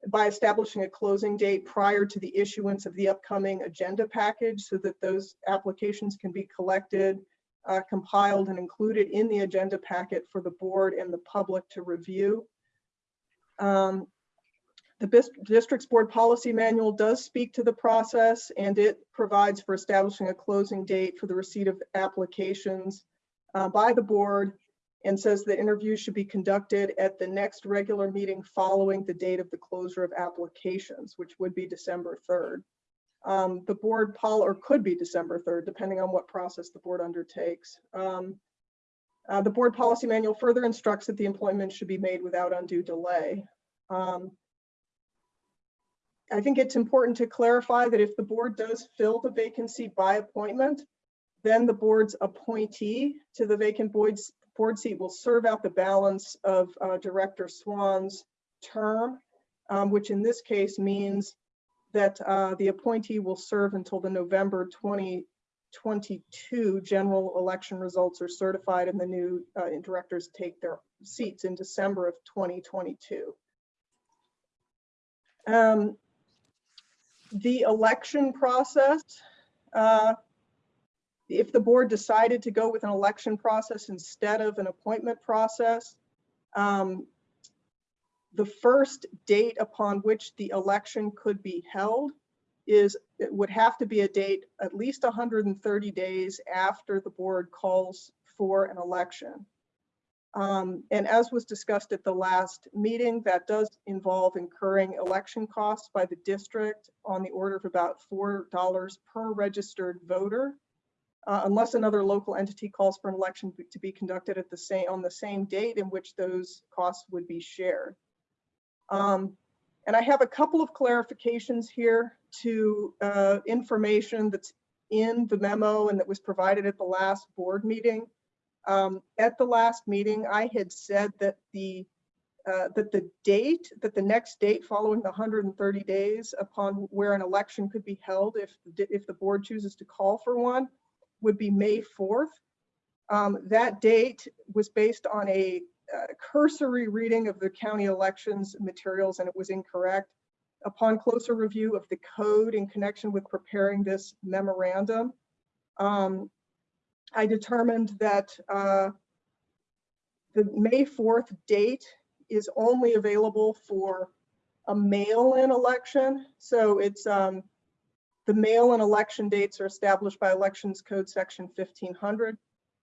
Speaker 9: by establishing a closing date prior to the issuance of the upcoming agenda package so that those applications can be collected, uh, compiled and included in the agenda packet for the board and the public to review. Um, The district's board policy manual does speak to the process and it provides for establishing a closing date for the receipt of applications uh, by the board and says that interviews should be conducted at the next regular meeting following the date of the closure of applications, which would be December 3rd. Um, The board pol, or could be December 3rd, depending on what process the board undertakes. Um, uh, The board policy manual further instructs that the employment should be made without undue delay. Um, I think it's important to clarify that if the board does fill the vacancy by appointment, then the board's appointee to the vacant board's board seat will serve out the balance of uh, Director Swan's term, um, which in this case means that uh, the appointee will serve until the November 2022 general election results are certified and the new uh, directors take their seats in December of 2022. Um, The election process, uh, if the board decided to go with an election process instead of an appointment process, um, the first date upon which the election could be held is, it would have to be a date at least 130 days after the board calls for an election. Um, And as was discussed at the last meeting, that does involve incurring election costs by the district on the order of about $4 per registered voter. uh, Unless another local entity calls for an election to be conducted at the same, on the same date in which those costs would be shared. Um, And I have a couple of clarifications here to uh, information that's in the memo and that was provided at the last board meeting. Um, At the last meeting, I had said that the, uh, that the date, that the next date following the 130 days upon where an election could be held if, if the board chooses to call for one would be May 4th. Um, That date was based on a uh, cursory reading of the county elections materials and it was incorrect. Upon closer review of the code in connection with preparing this memorandum, um, I determined that uh, the May 4th date is only available for a mail-in election. So it's, um, the mail-in election dates are established by Elections Code Section 1500.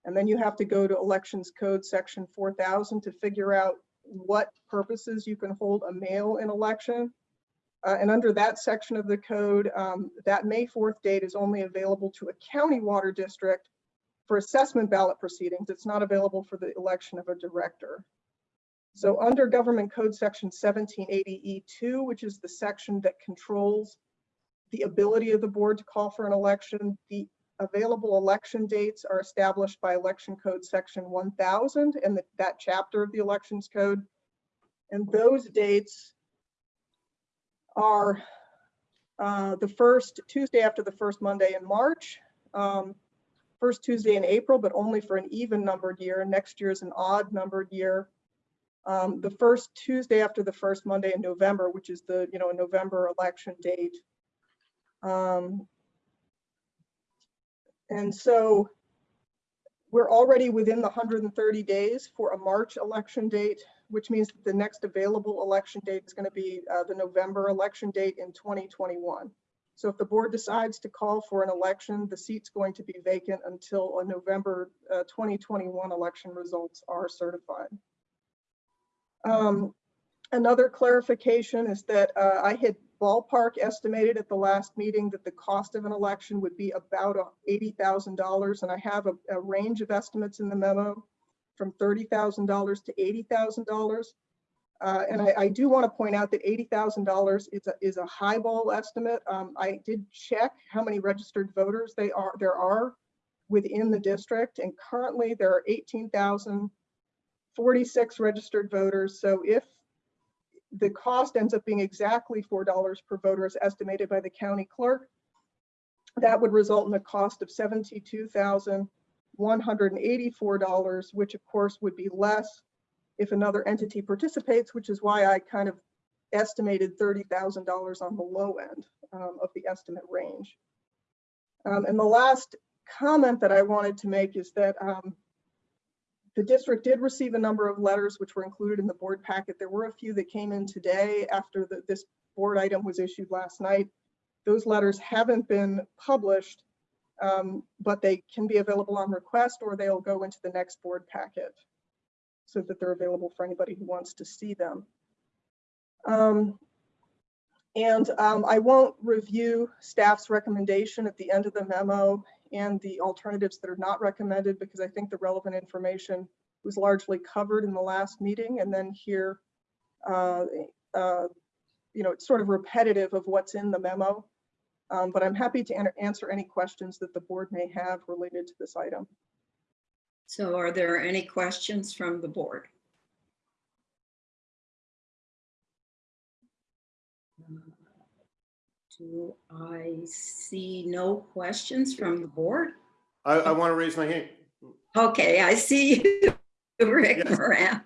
Speaker 9: And then you have to go to Elections Code Section 4000 to figure out what purposes you can hold a mail-in election. Uh, And under that section of the code, um, that May 4th date is only available to a county water district for assessment ballot proceedings. It's not available for the election of a director. So under Government Code Section 1780E2, which is the section that controls the ability of the board to call for an election, the available election dates are established by Election Code Section 1000 and that- that chapter of the Elections Code. And those dates are uh, the first Tuesday after the first Monday in March, um, first Tuesday in April, but only for an even numbered year. Next year is an odd numbered year. Um, The first Tuesday after the first Monday in November, which is the, you know, November election date. Um, And so we're already within the 130 days for a March election date, which means that the next available election date is going to be uh, the November election date in 2021. So if the board decides to call for an election, the seat's going to be vacant until a November uh, 2021 election results are certified. Um, Another clarification is that uh, I had ballpark estimated at the last meeting that the cost of an election would be about uh, $80,000. And I have a, a range of estimates in the memo from $30,000 to $80,000. Uh, And I, I do want to point out that $80,000 is a, is a highball estimate. Um, I did check how many registered voters they are, there are within the district. And currently there are 18,046 registered voters. So if the cost ends up being exactly $4 per voter as estimated by the county clerk, that would result in a cost of $72,184, which of course would be less if another entity participates, which is why I kind of estimated $30,000 on the low end um, of the estimate range. Um, And the last comment that I wanted to make is that um, the district did receive a number of letters which were included in the board packet. There were a few that came in today after the- this board item was issued last night. Those letters haven't been published, um, but they can be available on request or they'll go into the next board packet so that they're available for anybody who wants to see them. Um, And um, I won't review staff's recommendation at the end of the memo and the alternatives that are not recommended because I think the relevant information was largely covered in the last meeting and then here, uh, uh, you know, it's sort of repetitive of what's in the memo. Um, But I'm happy to answer any questions that the board may have related to this item.
Speaker 1: So are there any questions from the board? Do I see no questions from the board?
Speaker 4: I, I want to raise my hand.
Speaker 1: Okay, I see you, [laughs] Rick
Speaker 4: Yes.
Speaker 1: Moran.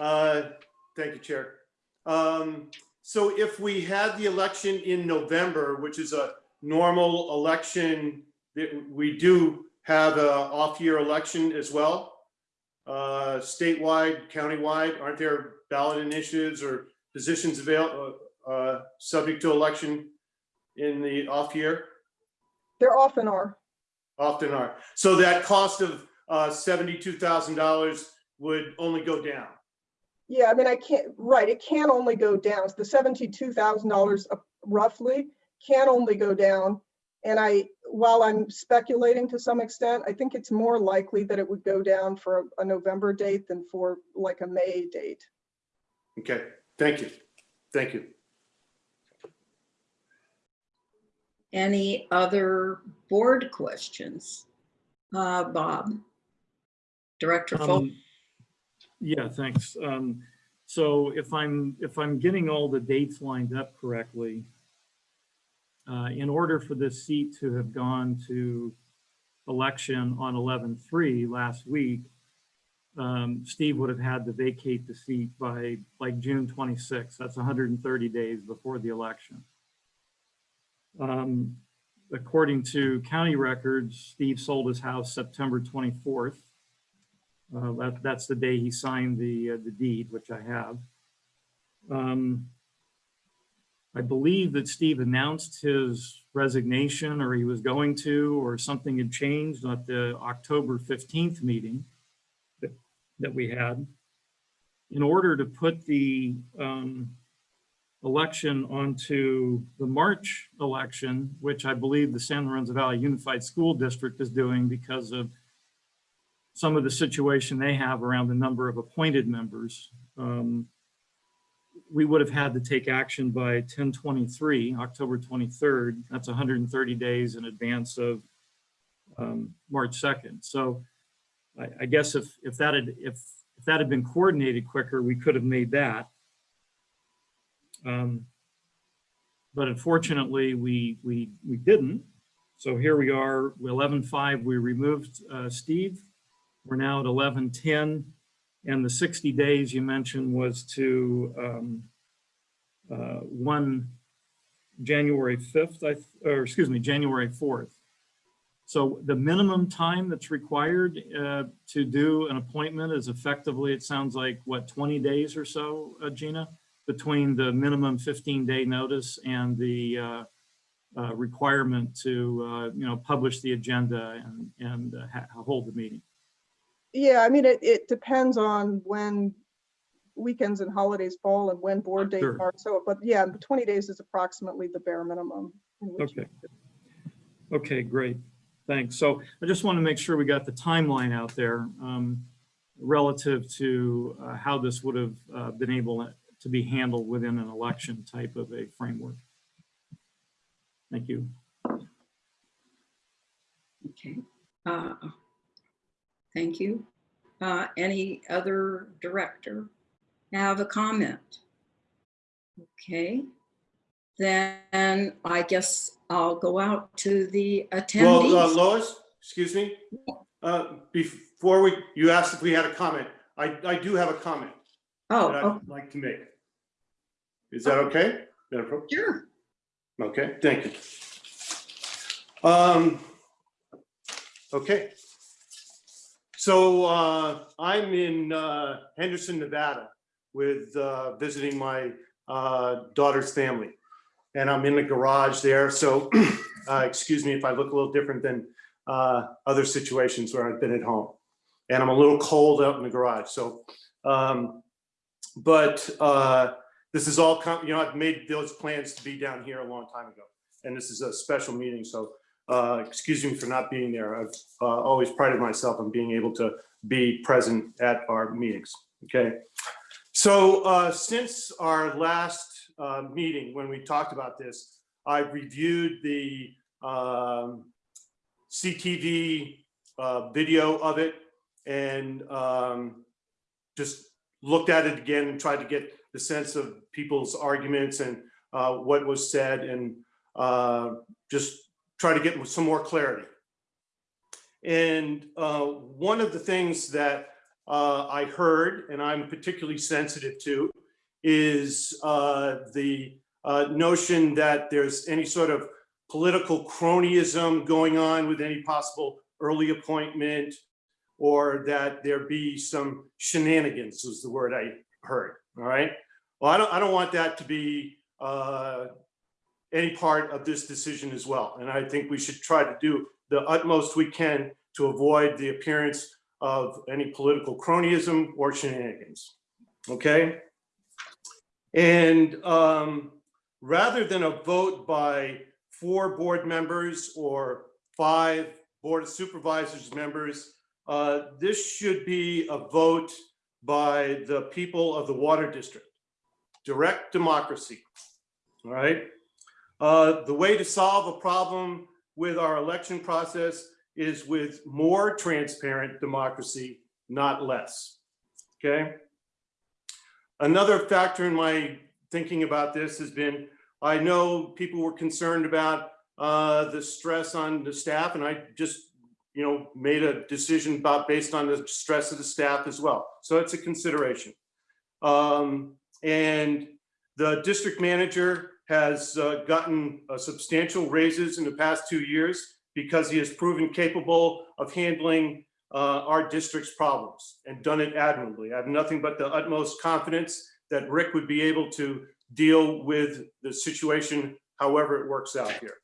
Speaker 4: Uh, Thank you, Chair. Um, So if we had the election in November, which is a normal election, that we do have a off-year election as well. uh, Statewide, countywide, aren't there ballot initiatives or positions available, uh, subject to election in the off year?
Speaker 9: There often are.
Speaker 4: Often are. So that cost of uh, $72,000 would only go down.
Speaker 9: Yeah, I mean, I can't, right, it can only go down. So The seventy-two thousand dollars roughly can only go down. And I, while I'm speculating to some extent, I think it's more likely that it would go down for a- a November date than for like a May date.
Speaker 4: Okay, thank you. Thank you.
Speaker 1: Any other board questions? Uh, Bob? Director Fultz?
Speaker 6: Um, Yeah, thanks. Um, So if I'm, if I'm getting all the dates lined up correctly, uh, in order for this seat to have gone to election on 11/3 last week, um, Steve would have had to vacate the seat by like June 26th. That's 130 days before the election. Um, According to county records, Steve sold his house September 24th. Uh, that, that's the day he signed the, uh, the deed, which I have. Um, I believe that Steve announced his resignation or he was going to, or something had changed at the October 15th meeting that, that we had. In order to put the, um, election onto the March election, which I believe the San Lorenzo Valley Unified School District is doing because of some of the situation they have around the number of appointed members. Um, We would have had to take action by 1023, October 23rd. That's 130 days in advance of um, March 2nd. So I, I guess if, if that had, if, if that had been coordinated quicker, we could have made that. Um, But unfortunately, we, we, we didn't. So here we are, 11.5, we removed uh, Steve. We're now at 11.10. And the 60 days you mentioned was to um, uh, 1 January 5th, I or excuse me, January 4th. So the minimum time that's required uh, to do an appointment is effectively, it sounds like, what, 20 days or so, uh, Gina? Between the minimum 15-day notice and the uh, uh, requirement to, uh, you know, publish the agenda and, and uh, hold the meeting.
Speaker 9: Yeah, I mean, it, it depends on when weekends and holidays fall and when board dates
Speaker 6: Sure.
Speaker 9: are. So, but yeah, 20 days is approximately the bare minimum. in which you-
Speaker 6: Okay. Okay, great. Thanks. So I just want to make sure we got the timeline out there um, relative to uh, how this would have uh, been able to be handled within an election type of a framework. Thank you.
Speaker 1: Okay. Uh, Thank you. Uh, Any other director have a comment? Okay. Then I guess I'll go out to the attendees.
Speaker 4: Well, uh. Lois, excuse me, uh, before we, you asked if we had a comment. I, I do have a comment
Speaker 1: Oh,
Speaker 4: that I'd like to make. Is that okay? Madam Pro-
Speaker 1: sure.
Speaker 4: Okay, thank you. Um, okay. So, uh, I'm in, uh, Henderson, Nevada with, uh, visiting my, uh, daughter's family. And I'm in the garage there, so, [clears throat] uh, excuse me if I look a little different than, uh, other situations where I've been at home. And I'm a little cold out in the garage, so, um, but, this is all, you know, I've made those plans to be down here a long time ago. And this is a special meeting, so uh, excuse me for not being there. I've uh, always prided myself on being able to be present at our meetings, okay? So uh, since our last uh, meeting, when we talked about this, I've reviewed the um, CTV uh, video of it and um, just looked at it again and tried to get the sense of people's arguments and what was said and just try to get some more clarity. And uh, one of the things that uh, I heard, and I'm particularly sensitive to, is uh, the uh, notion that there's any sort of political cronyism going on with any possible early appointment, or that there be some shenanigans, was the word I heard, all right? Well, I don't, I don't want that to be uh, any part of this decision as well. And I think we should try to do the utmost we can to avoid the appearance of any political cronyism or shenanigans. Okay? And um, rather than a vote by four board members or five Board of Supervisors members, uh, this should be a vote by the people of the Water District. Direct democracy, all right? Uh, The way to solve a problem with our election process is with more transparent democracy, not less, okay? Another factor in my thinking about this has been, I know people were concerned about uh, the stress on the staff, and I just, you know, made a decision about based on the stress of the staff as well. So it's a consideration. Um, and the district manager has uh, gotten uh, substantial raises in the past two years because he has proven capable of handling uh, our district's problems and done it admirably. I have nothing but the utmost confidence that Rick would be able to deal with the situation however it works out here.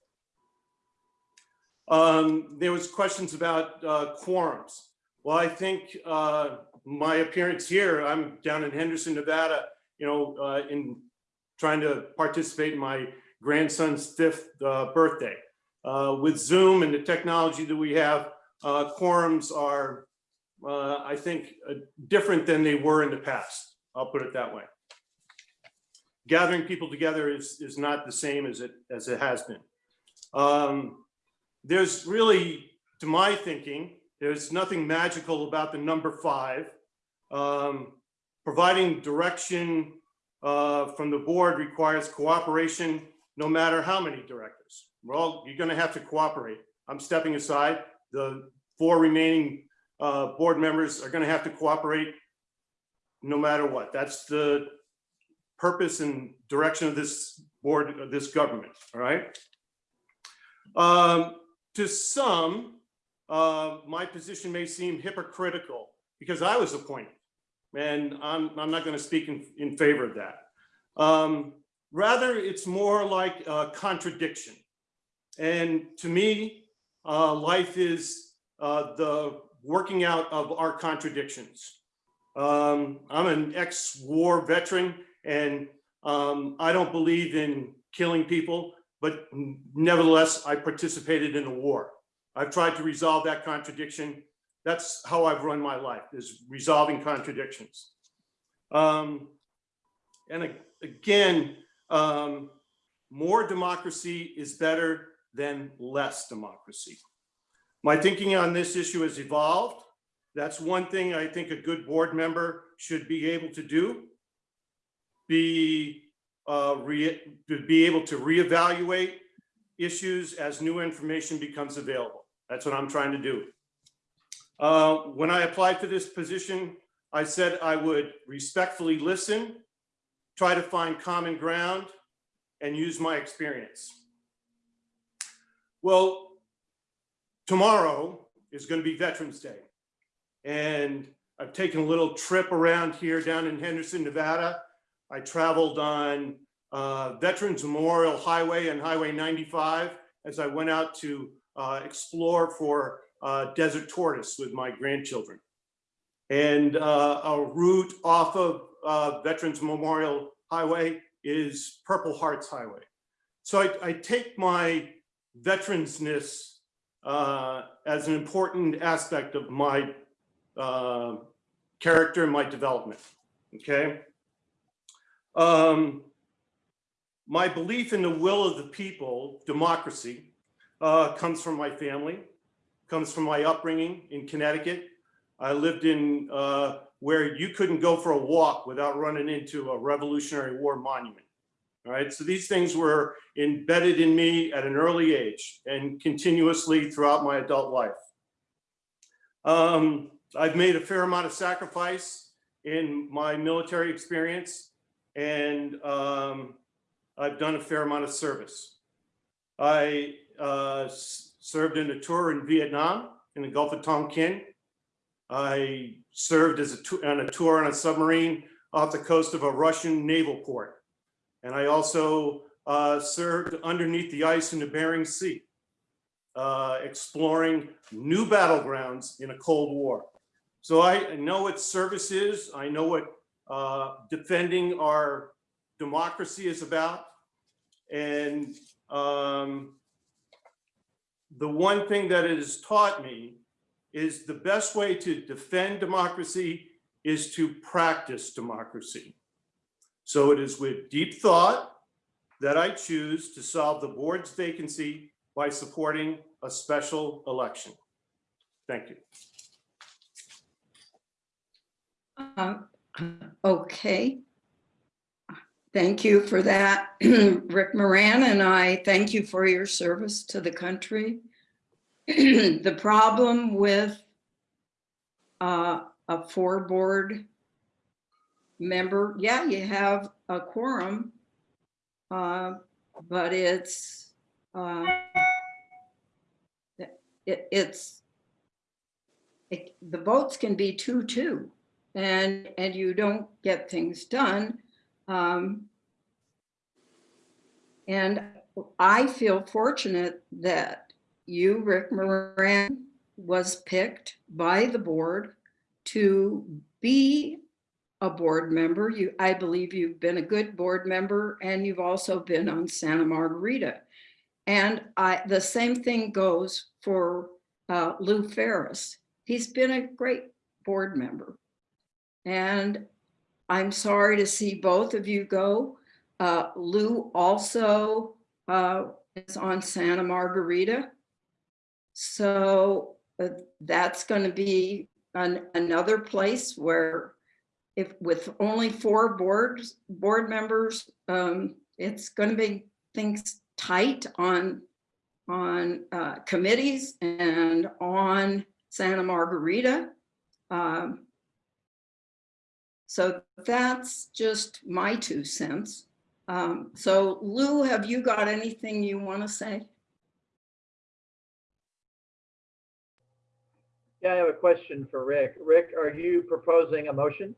Speaker 4: Um, there was questions about uh, quorums. Well, I think uh, my appearance here, I'm down in Henderson, Nevada, you know, uh, in trying to participate in my grandson's fifth uh, birthday. Uh, with Zoom and the technology that we have, uh, quorums are, uh, I think, uh, different than they were in the past. I'll put it that way. Gathering people together is, is not the same as it, as it has been. Um, there's really, to my thinking, there's nothing magical about the number five. Um, providing direction uh, from the board requires cooperation, no matter how many directors. We're all, you're gonna have to cooperate. I'm stepping aside. The four remaining uh, board members are gonna have to cooperate no matter what. That's the purpose and direction of this board, of this government, all right? Um, to some, uh, my position may seem hypocritical because I was appointed. And I'm, I'm not going to speak in, in favor of that. Um, rather, it's more like a contradiction. And to me, uh, life is uh, the working out of our contradictions. Um, I'm an ex-war veteran and um, I don't believe in killing people, but nevertheless, I participated in a war. I've tried to resolve that contradiction that's how I've run my life is resolving contradictions. Um, and again, um, more democracy is better than less democracy. My thinking on this issue has evolved. That's one thing I think a good board member should be able to do. Be, uh, re, to be able to reevaluate issues as new information becomes available. That's what I'm trying to do. Uh, When I applied for this position, I said I would respectfully listen, try to find common ground, and use my experience. Well, tomorrow is going to be Veterans Day. And I've taken a little trip around here down in Henderson, Nevada. I traveled on uh, Veterans Memorial Highway and Highway 95 as I went out to uh, explore for uh, desert tortoise with my grandchildren. And uh, a route off of uh, Veterans Memorial Highway is Purple Hearts Highway. So I, I take my veteransness uh, as an important aspect of my uh, character and my development, okay? Um, my belief in the will of the people, democracy, uh, comes from my family comes from my upbringing in Connecticut. I lived in uh, where you couldn't go for a walk without running into a Revolutionary War monument. All right, so these things were embedded in me at an early age and continuously throughout my adult life. Um, I've made a fair amount of sacrifice in my military experience and um, I've done a fair amount of service. I uh, served in a tour in Vietnam in the Gulf of Tonkin. I served as a on a tour on a submarine off the coast of a Russian naval port. And I also uh, served underneath the ice in the Bering Sea, uh, exploring new battlegrounds in a Cold War. So I know what service is. I know what uh, defending our democracy is about. And um, the one thing that it has taught me is the best way to defend democracy is to practice democracy. So it is with deep thought that I choose to solve the board's vacancy by supporting a special election. Thank you.
Speaker 1: Um, [clears throat] Okay. Thank you for that, [clears throat] Rick Moran, and I thank you for your service to the country. [clears throat] The problem with uh, a four board member, yeah, you have a quorum, uh, but it's uh, it, it's it, the votes can be two, two and, and you don't get things done. Um, and I feel fortunate that you, Rick Moran, was picked by the board to be a board member. You, I believe you've been a good board member and you've also been on Santa Margarita. And I, the same thing goes for uh, Lou Ferris. He's been a great board member. And I'm sorry to see both of you go. Uh, Lou also uh, is on Santa Margarita. So uh, that's going to be an, another place where if with only four boards, board members, um, it's going to be things tight on on uh, committees and on Santa Margarita. Um, so that's just my two cents. Um, so Lou, have you got anything you want to say?
Speaker 7: Yeah, I have a question for Rick. Rick, are you proposing a motion?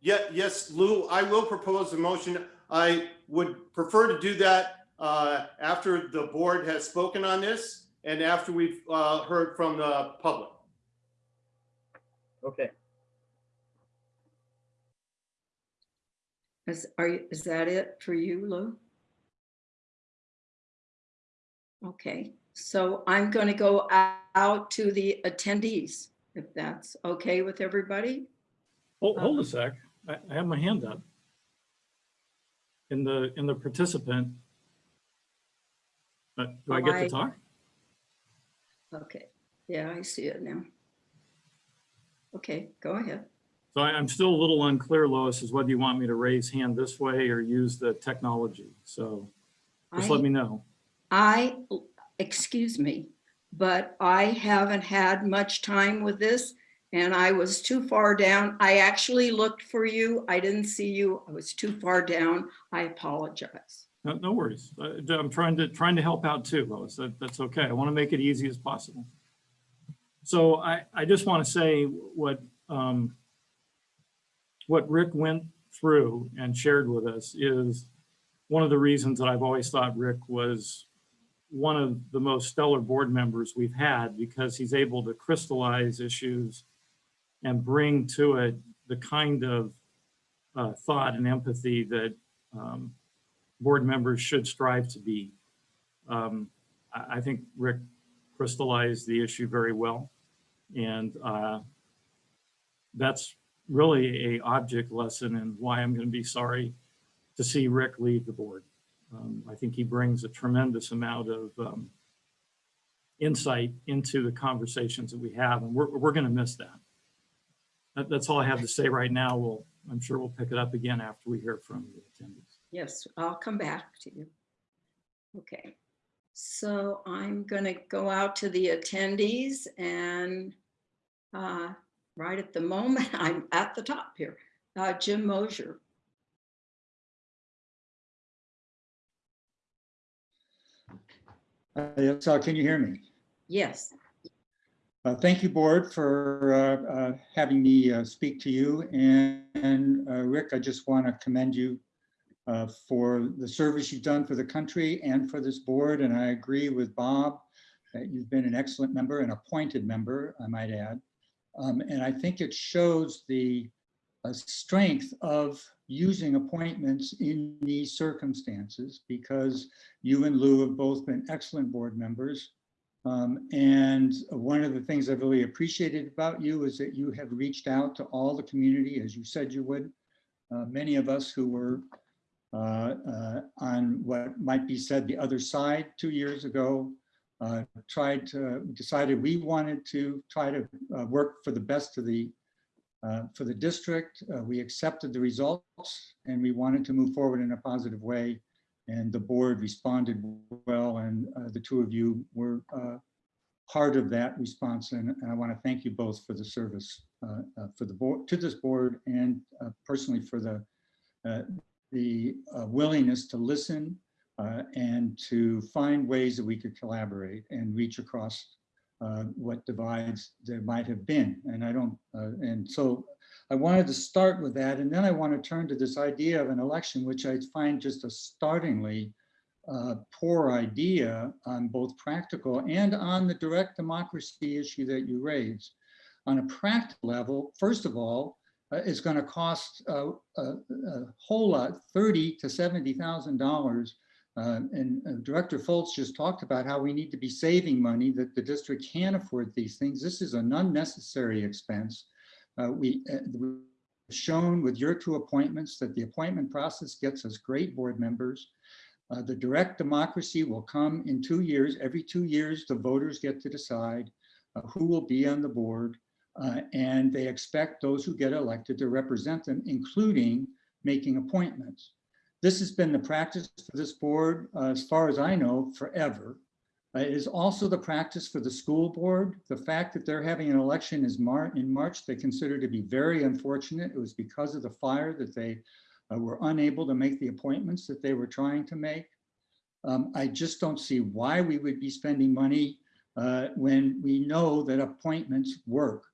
Speaker 4: Yeah, yes, Lou, I will propose a motion. I would prefer to do that uh, after the board has spoken on this and after we've uh, heard from the public.
Speaker 7: Okay,
Speaker 1: Is, are, you- is that it for you, Lou? Okay, so I'm going to go out to the attendees, if that's okay with everybody.
Speaker 6: Hold, hold a sec. I, I have my hand up. In the, in the participant. Uh, do I get
Speaker 1: I-
Speaker 6: to talk?
Speaker 1: Okay, yeah, I see it now. Okay, go ahead.
Speaker 6: So I, I'm still a little unclear, Lois, as whether you want me to raise hand this way or use the technology. So just let me know.
Speaker 1: I, excuse me, but I haven't had much time with this and I was too far down. I actually looked for you. I didn't see you. I was too far down. I apologize.
Speaker 6: No, no worries. Uh, I'm trying to, trying to help out too, Lois. That, that's okay. I want to make it easy as possible. So I, I just want to say what, um, what Rick went through and shared with us is one of the reasons that I've always thought Rick was one of the most stellar board members we've had because he's able to crystallize issues and bring to it the kind of uh, thought and empathy that um, board members should strive to be. Um, I, think Rick crystallized the issue very well. And uh, that's really a object lesson and why I'm going to be sorry to see Rick leave the board. Um, I think he brings a tremendous amount of um, insight into the conversations that we have, and we're, we're going to miss that. that. That's all I have to say right now. We'll, I'm sure we'll pick it up again after we hear from the attendees.
Speaker 1: Yes, I'll come back to you. Okay, so I'm gonna go out to the attendees and uh, right at the moment, [laughs] I'm at the top here. Uh, Jim Mosier.
Speaker 10: Uh, uh, can you hear me?
Speaker 1: Yes,
Speaker 10: Uh, Thank you, Board, for uh, uh, having me uh, speak to you. And and, uh, Rick, I just want to commend you uh, for the service you've done for the country and for this board. And I agree with Bob that you've been an excellent member, an appointed member, I might add. Um, And I think it shows the uh, strength of using appointments in these circumstances because you and Lou have both been excellent board members. Um, and one of the things I've really appreciated about you is that you have reached out to all the community as you said you would. Uh, many of us who were on what might be said the other side two years ago uh, tried to decided we wanted to try to uh, work for the best of the uh, for the district. Uh, we accepted the results and we wanted to move forward in a positive way. And the board responded well, and uh, the two of you were uh, part of that response. And and I want to thank you both for the service uh, uh, for the board, to this board, and uh, personally for the uh, the uh, willingness to listen uh, and to find ways that we could collaborate and reach across uh, what divides there might have been. And I don't, uh, and so I wanted to start with that. And then I want to turn to this idea of an election, which I find just a startlingly uh, poor idea on both practical and on the direct democracy issue that you raised. On a practical level, first of all, uh, it's going to cost uh, a, a whole lot, thirty to seventy thousand dollars uh, And uh, Director Fultz just talked about how we need to be saving money, that the district can't afford these things. This is an unnecessary expense. Uh, We, uh, we've shown with your two appointments that the appointment process gets us great board members. Uh, The direct democracy will come in two years. Every two years, the voters get to decide uh, who will be on the board. Uh, And they expect those who get elected to represent them, including making appointments. This has been the practice for this board, uh, as far as I know, forever. Uh, It is also the practice for the school board. The fact that they're having an election is Mar in March, they consider to be very unfortunate. It was because of the fire that they uh, were unable to make the appointments that they were trying to make. Um, I just don't see why we would be spending money uh, when we know that appointments work.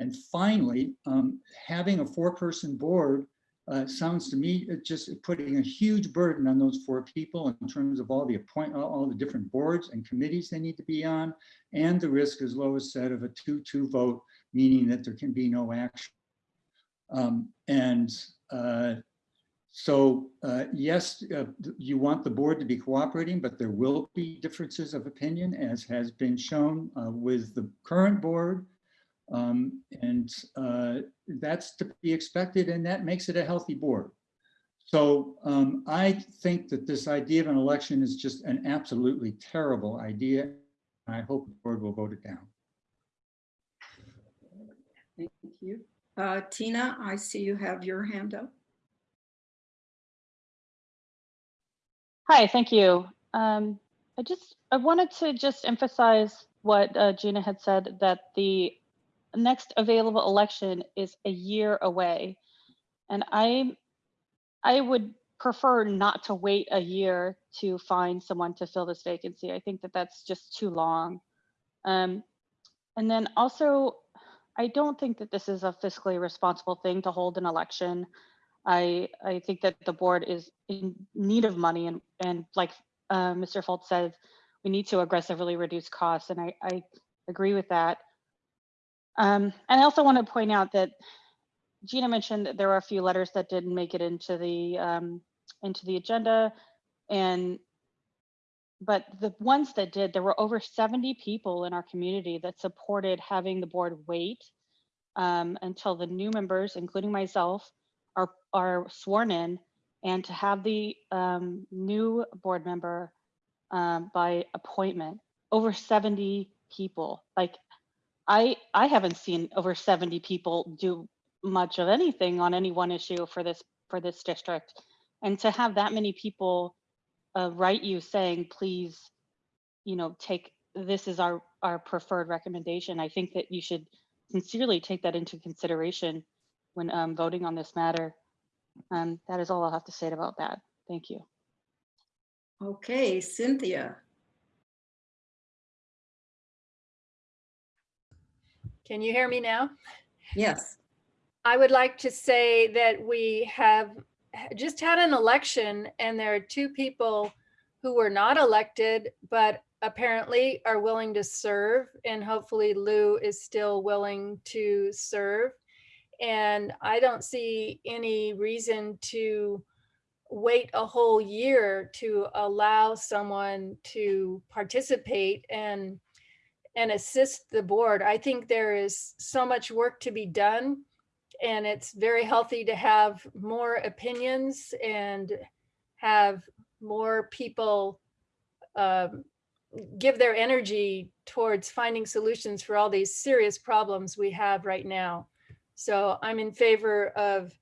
Speaker 10: And finally, um, having a four-person board uh, sounds to me just putting a huge burden on those four people in terms of all the appoint, all the different boards and committees they need to be on, and the risk, as Lois said, of a two-two vote, meaning that there can be no action. Um, and uh, so, uh, yes, uh, you want the board to be cooperating, but there will be differences of opinion, as has been shown uh, with the current board um, and uh, that's to be expected, and that makes it a healthy board. So um, I think that this idea of an election is just an absolutely terrible idea. I hope the board will vote it down.
Speaker 1: Thank you. Uh, Tina, I see you have your hand up.
Speaker 8: Hi, thank you. Um, I just, I wanted to just emphasize what uh, Gina had said, that the next available election is a year away. And I, I would prefer not to wait a year to find someone to fill this vacancy. I think that that's just too long. Um, and then also, I don't think that this is a fiscally responsible thing to hold an election. I, I think that the board is in need of money and, and like uh, Mr. Fultz said, we need to aggressively reduce costs. And I, I agree with that. Um, and I also want to point out that Gina mentioned that there are a few letters that didn't make it into the um, into the agenda, and but the ones that did, there were over 70 people in our community that supported having the board wait um, until the new members, including myself, are are sworn in, and to have the um, new board member um, by appointment. Over 70 people, like I I haven't seen over 70 people do much of anything on any one issue for this for this district. And to have that many people uh, write you saying, please, you know, take this is our our preferred recommendation. I think that you should sincerely take that into consideration when um, voting on this matter. Um, that is all I'll have to say about that. Thank you.
Speaker 1: Okay, Cynthia.
Speaker 11: Can you hear me now?
Speaker 1: Yes.
Speaker 11: I would like to say that we have just had an election and there are two people who were not elected, but apparently are willing to serve. And hopefully Lou is still willing to serve. And I don't see any reason to wait a whole year to allow someone to participate and and assist the board. I think there is so much work to be done and it's very healthy to have more opinions and have more people um, give their energy towards finding solutions for all these serious problems we have right now. So I'm in favor of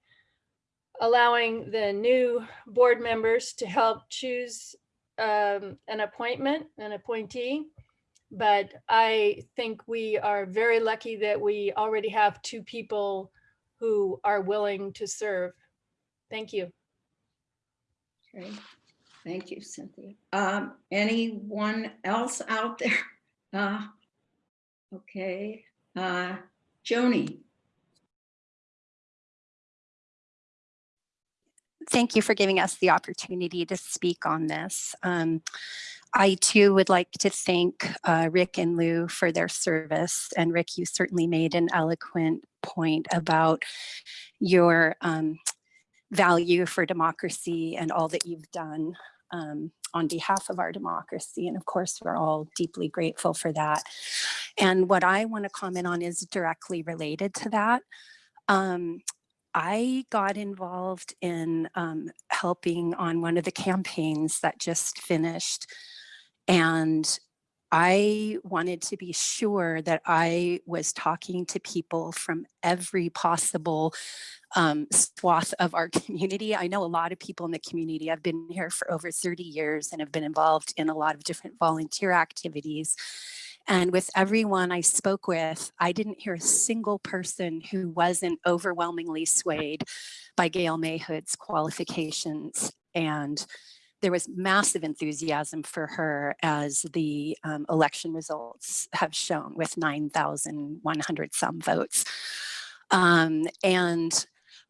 Speaker 11: allowing the new board members to help choose um, an appointment, an appointee. But I think we are very lucky that we already have two people who are willing to serve. Thank you.
Speaker 1: Okay. Thank you, Cynthia. Um, anyone else out there? [laughs] Uh, okay, uh, Joni.
Speaker 12: Thank you for giving us the opportunity to speak on this. Um, I too would like to thank uh, Rick and Lou for their service. And Rick, you certainly made an eloquent point about your um, value for democracy and all that you've done um, on behalf of our democracy. And of course, we're all deeply grateful for that. And what I want to comment on is directly related to that. Um, I got involved in um, helping on one of the campaigns that just finished. And I wanted to be sure that I was talking to people from every possible um, swath of our [laughs] community. I know a lot of people in the community. I've been here for over 30 years and have been involved in a lot of different volunteer activities. And with everyone I spoke with, I didn't hear a single person who wasn't overwhelmingly swayed by Gail Mahood's qualifications. And there was massive enthusiasm for her as the um, election results have shown with 9,100 some votes. Um, and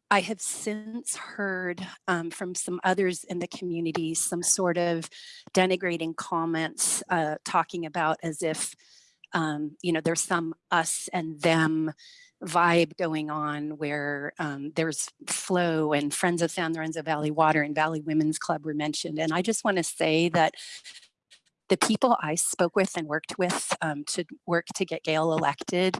Speaker 12: I have since heard um, from some others in the community some sort of denigrating comments uh, talking about as if, um, you know, there's some us and them vibe going on where um, there's flow and Friends of San Lorenzo Valley Water and Valley Women's Club were mentioned. And I just want to say that the people I spoke with and worked with um, to work to get Gail elected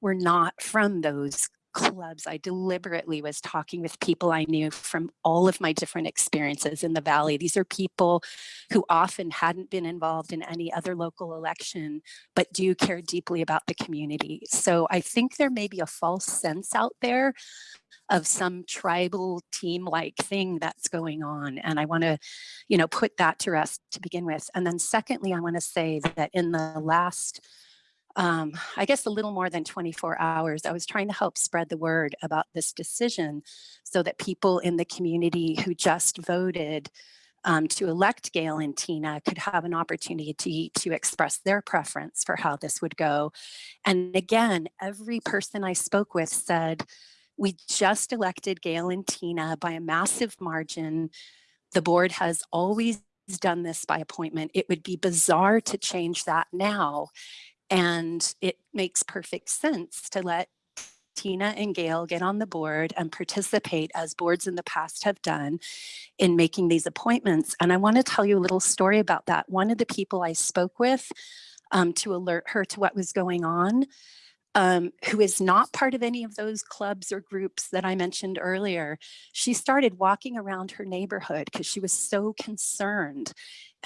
Speaker 12: were not from those clubs, I deliberately was talking with people I knew from all of my different experiences in the Valley. These are people who often hadn't been involved in any other local election, but do care deeply about the community. So I think there may be a false sense out there of some tribal team like thing that's going on. And I want to, you know, put that to rest to begin with. And then secondly, I want to say that in the last um, I guess a little more than 24 hours, I was trying to help spread the word about this decision so that people in the community who just voted um, to elect Gail and Tina could have an opportunity to, to express their preference for how this would go. And again, every person I spoke with said, we just elected Gail and Tina by a massive margin. The board has always done this by appointment. It would be bizarre to change that now. And it makes perfect sense to let Tina and Gail get on the board and participate as boards in the past have done in making these appointments. And I want to tell you a little story about that. One of the people I spoke with um, to alert her to what was going on, um, who is not part of any of those clubs or groups that I mentioned earlier, she started walking around her neighborhood because she was so concerned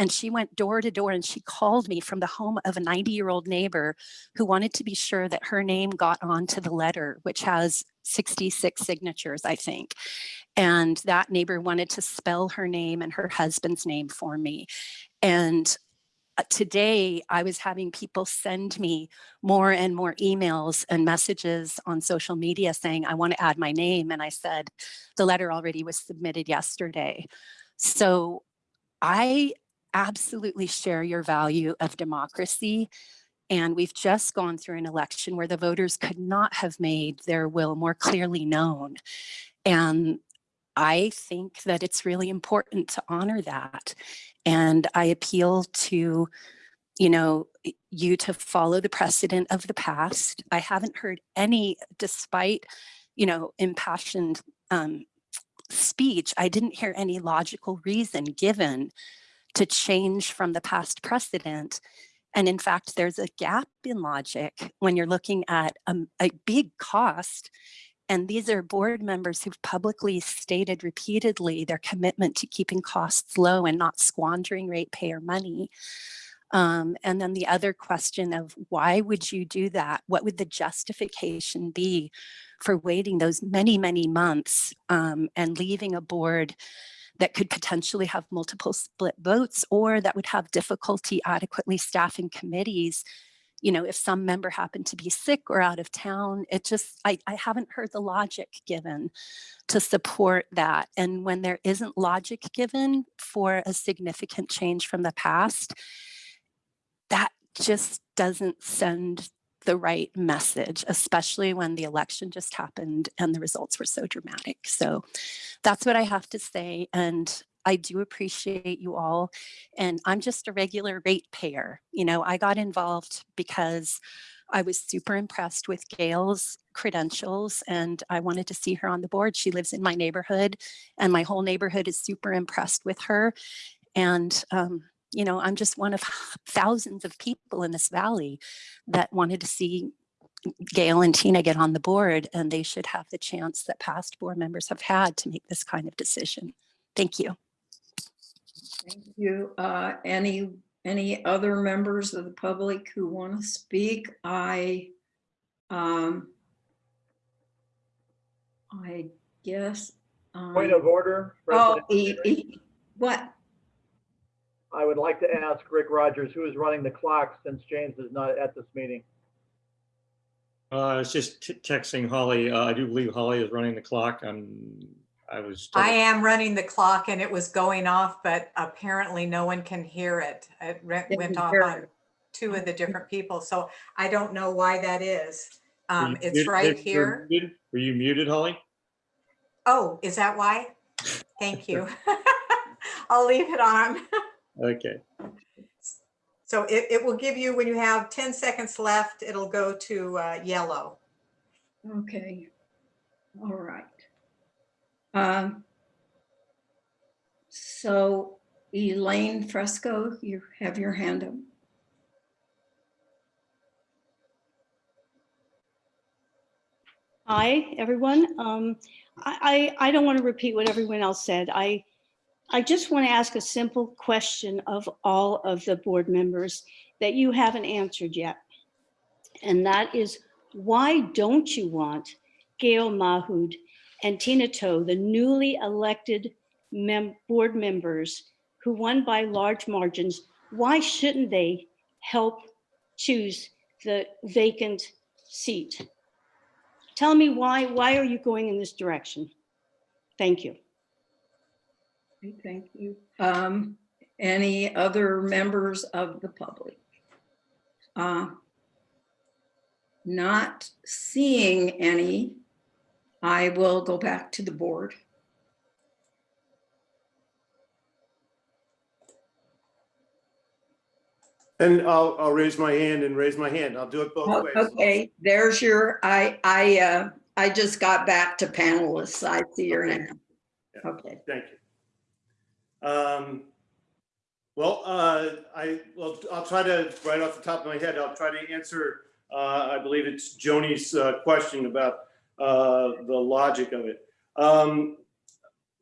Speaker 12: and she went door to door and she called me from the home of a 90 year old neighbor who wanted to be sure that her name got onto the letter, which has 66 signatures, I think. And that neighbor wanted to spell her name and her husband's name for me. And uh, today I was having people send me more and more emails and messages on social media saying, I want to add my name. And I said, the letter already was submitted yesterday. So I absolutely share your value of democracy And we've just gone through an election where the voters could not have made their will more clearly known. And I think that it's really important to honor that. And I appeal to, you know, you to follow the precedent of the past. I haven't heard any, despite, you know, impassioned um, speech, I didn't hear any logical reason given to change from the past precedent. And in fact, there's a gap in logic when you're looking at um, a big cost. And these are board members who've publicly stated repeatedly their commitment to keeping costs low and not squandering ratepayer money. Um, and then the other question of why would you do that? What would the justification be for waiting those many, many months um, and leaving a board that could potentially have multiple split votes or that would have difficulty adequately staffing committees. You know if some member happened to be sick or out of town it just I, I haven't heard the logic given to support that. And when there isn't logic given for a significant change from the past that just doesn't send the right message, especially when the election just happened and the results were so dramatic. So that's what I have to say. And I do appreciate you all. And I'm just a regular ratepayer. You know, I got involved because I was super impressed with Gail's credentials and I wanted to see her on the board. She lives in my neighborhood and my whole neighborhood is super impressed with her. And um, you know, I'm just one of [laughs] thousands of people in this valley that wanted to see Gail and Tina get on the board and they should have the chance that past board members have had to make this kind of decision. Thank you.
Speaker 1: Thank you. Uh, Any, any other members of the public who want to speak? I, um, I guess.
Speaker 7: Point
Speaker 1: um,
Speaker 7: of order.
Speaker 1: Oh, e- e- what?
Speaker 7: I would like to ask Rick Rogers, who is running the clock since James is not at this meeting.
Speaker 3: Uh, I was just t- texting Holly. Uh, I do believe Holly is running the clock. I'm, I was. told-
Speaker 2: I am running the clock and it was going off, but apparently no one can hear it. It went off on two of the different people, so I don't know why that is. Um, it's
Speaker 3: muted?
Speaker 2: right
Speaker 3: You're
Speaker 2: here.
Speaker 3: muted? Were you muted, Holly?
Speaker 2: Oh, is that why? Thank you. [laughs] [laughs] I'll leave it on.
Speaker 3: Okay.
Speaker 2: So it, it will give you, when you have 10 seconds left, it'll go to uh, yellow.
Speaker 1: Okay. All right. Um, So Elaine Fresco, you have your hand up.
Speaker 13: Hi, everyone. Um, I, I I don't want to repeat what everyone else said. I, I just want to ask a simple question of all of the board members that you haven't answered yet. And that is, why don't you want Gail Mahood and Tina Toe, the newly elected mem- board members who won by large margins, why shouldn't they help choose the vacant seat? Tell me why, why are you going in this direction? Thank you.
Speaker 1: Okay, Thank you. Um, Any other members of the public? Uh, Not seeing any, I will go back to the board.
Speaker 4: And I'll, I'll raise my hand and raise my hand. I'll do it both
Speaker 1: Oh,
Speaker 4: ways.
Speaker 1: Okay, there's your, I, I, uh, I just got back to panelists. I see your
Speaker 4: Okay.
Speaker 1: name.
Speaker 4: Yeah.
Speaker 1: Okay,
Speaker 4: Thank you. Um, Well, uh, I, well, I'll try to, right off the top of my head, I'll try to answer, uh, I believe it's Joni's uh, question about uh, the logic of it. Um,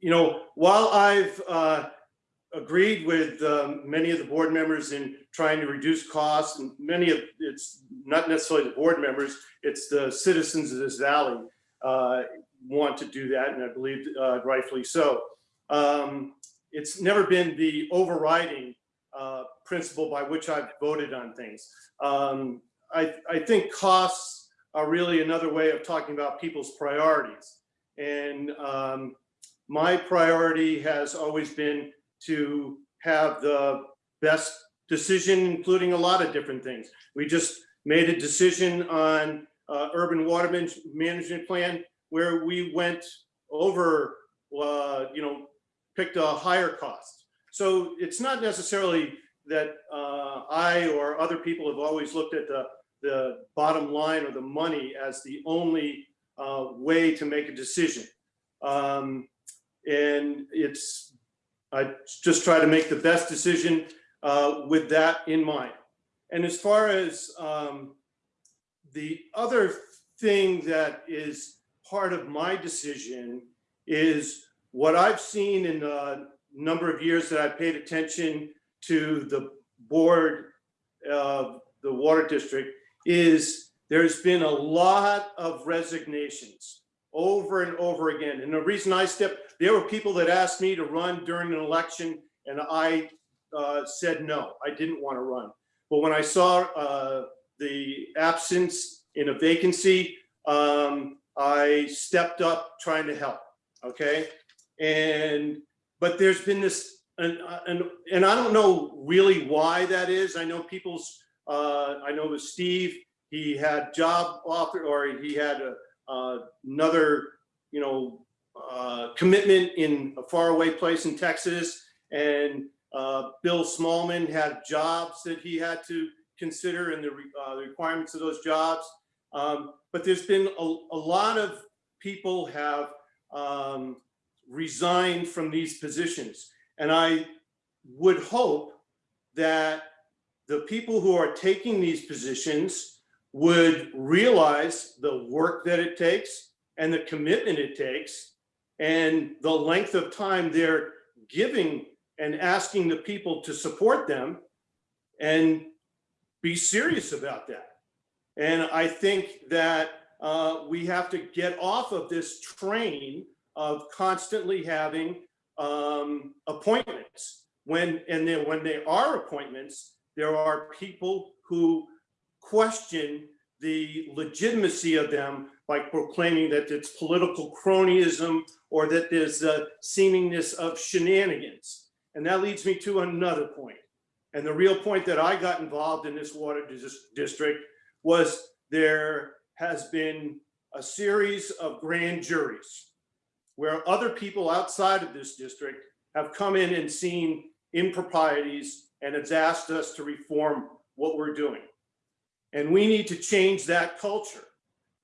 Speaker 4: You know, while I've uh, agreed with um, many of the board members in trying to reduce costs, and many of, it's not necessarily the board members, it's the citizens of this valley uh, want to do that, and I believe rightfully so. Um, It's never been the overriding uh, principle by which I've voted on things. Um, I, I think costs are really another way of talking about people's priorities. And um, my priority has always been to have the best decision, including a lot of different things. We just made a decision on uh, urban water man- management plan where we went over, uh, you know, picked a higher cost. So it's not necessarily that uh, I or other people have always looked at the, the bottom line or the money as the only uh, way to make a decision. Um, And it's, I just try to make the best decision uh, with that in mind. And as far as um, the other thing that is part of my decision is what I've seen in the number of years that I've paid attention to the board of the water district is there's been a lot of resignations over and over again. And the reason I stepped, there were people that asked me to run during an election and I uh, said no, I didn't want to run. But when I saw uh, the absence in a vacancy, um, I stepped up trying to help, okay? And, but there's been this, and, and, and I don't know really why that is. I know people's, uh, I know with Steve, he had job offer, or he had a, uh, another, you know, uh, commitment in a faraway place in Texas. And uh, Bill Smallman had jobs that he had to consider and the re- uh, requirements of those jobs. Um, But there's been a, a lot of people have um, resigned from these positions. And I would hope that the people who are taking these positions would realize the work that it takes and the commitment it takes and the length of time they're giving and asking the people to support them and be serious about that. And I think that uh, we have to get off of this train of constantly having um, appointments. When and then when there are appointments, there are people who question the legitimacy of them by proclaiming that it's political cronyism or that there's a seemingness of shenanigans. And that leads me to another point. And the real point that I got involved in this water dis- district was there has been a series of grand juries where other people outside of this district have come in and seen improprieties and has asked us to reform what we're doing. And we need to change that culture.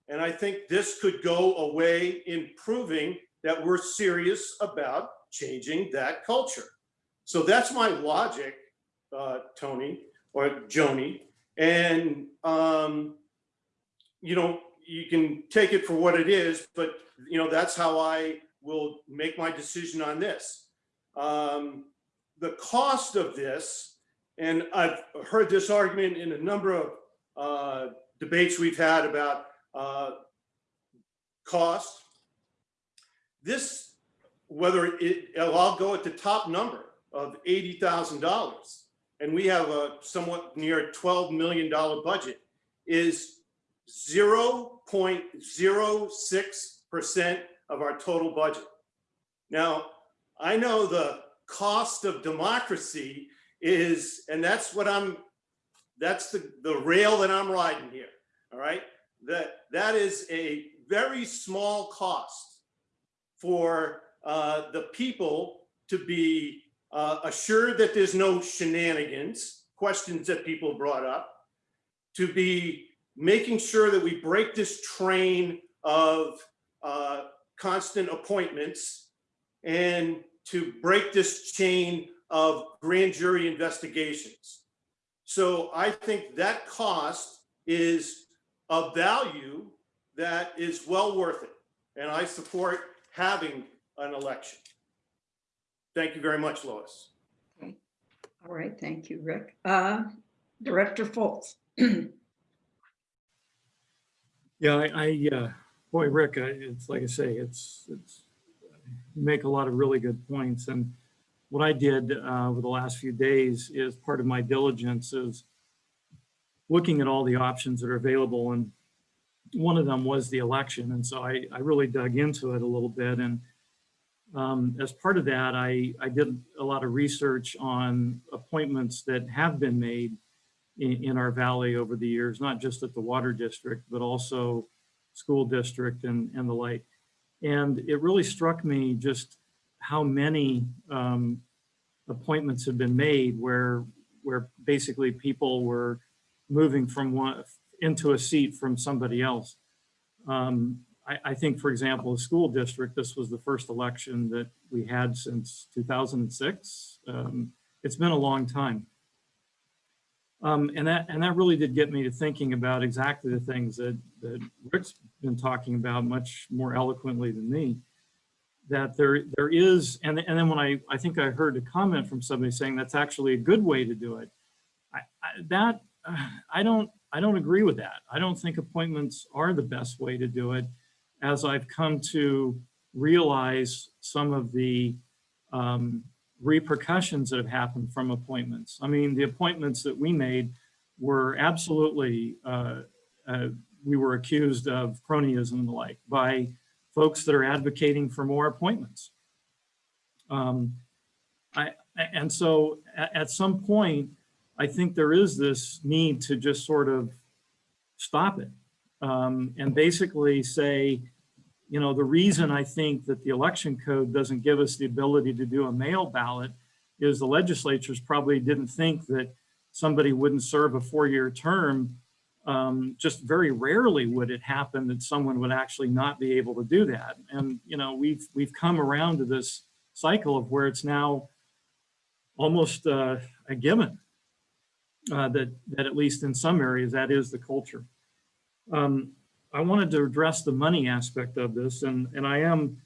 Speaker 4: And I think this could go a way in proving that we're serious about changing that culture. So that's my logic, uh, Tony or Joni. And, um, you know, you can take it for what it is, but, you know, that's how I will make my decision on this. Um, the cost of this, and I've heard this argument in a number of uh, debates we've had about uh, cost. This, whether it, I'll go at the top number of $80,000, and we have a somewhat near $12 million budget, is 0.06% of our total budget. Now, I know the cost of democracy is, and that's what I'm, that's the, the rail that I'm riding here, all right? That, that is a very small cost for uh, the people to be uh, assured that there's no shenanigans, questions that people brought up, to be making sure that we break this train of uh, constant appointments and to break this chain of grand jury investigations. So I think that cost is a value that is well worth it. And I support having an election. Thank you very much, Lois. Okay.
Speaker 1: All right, thank you, Rick. Uh, Director Fultz. [clears throat]
Speaker 6: Yeah, I, I, uh, boy, Rick, I- it's like I say, it's, it's, you make a lot of really good points. And what I did uh, over the last few days is part of my diligence is looking at all the options that are available. And one of them was the election. And so I, I really dug into it a little bit. And Um, as part of that, I, I did a lot of research on appointments that have been made in, in our valley over the years, not just at the water district, but also school district and, and the like. And it really struck me just how many um, appointments have been made where, where basically people were moving from one, into a seat from somebody else. Um, I, I think, for example, the school district, this was the first election that we had since 2006. Um, It's been a long time. Um, and that, and that really did get me to thinking about exactly the things that, that Rick's been talking about much more eloquently than me. That there, there is, and, and then when I, I think I heard a comment from somebody saying that's actually a good way to do it. I, I, that, uh, I don't, I don't agree with that. I don't think appointments are the best way to do it as I've come to realize some of the um, repercussions that have happened from appointments. I mean, the appointments that we made were absolutely, uh, uh, we were accused of cronyism and the like by folks that are advocating for more appointments. Um, I, and so at, at some point, I think there is this need to just sort of stop it um, and basically say, you know, the reason I think that the election code doesn't give us the ability to do a mail ballot is the legislatures probably didn't think that somebody wouldn't serve a four-year term. Um, just very rarely would it happen that someone would actually not be able to do that. And, you know, we've, we've come around to this cycle of where it's now almost uh, a given uh, that, that at least in some areas, that is the culture. Um, I wanted to address the money aspect of this, and, and I am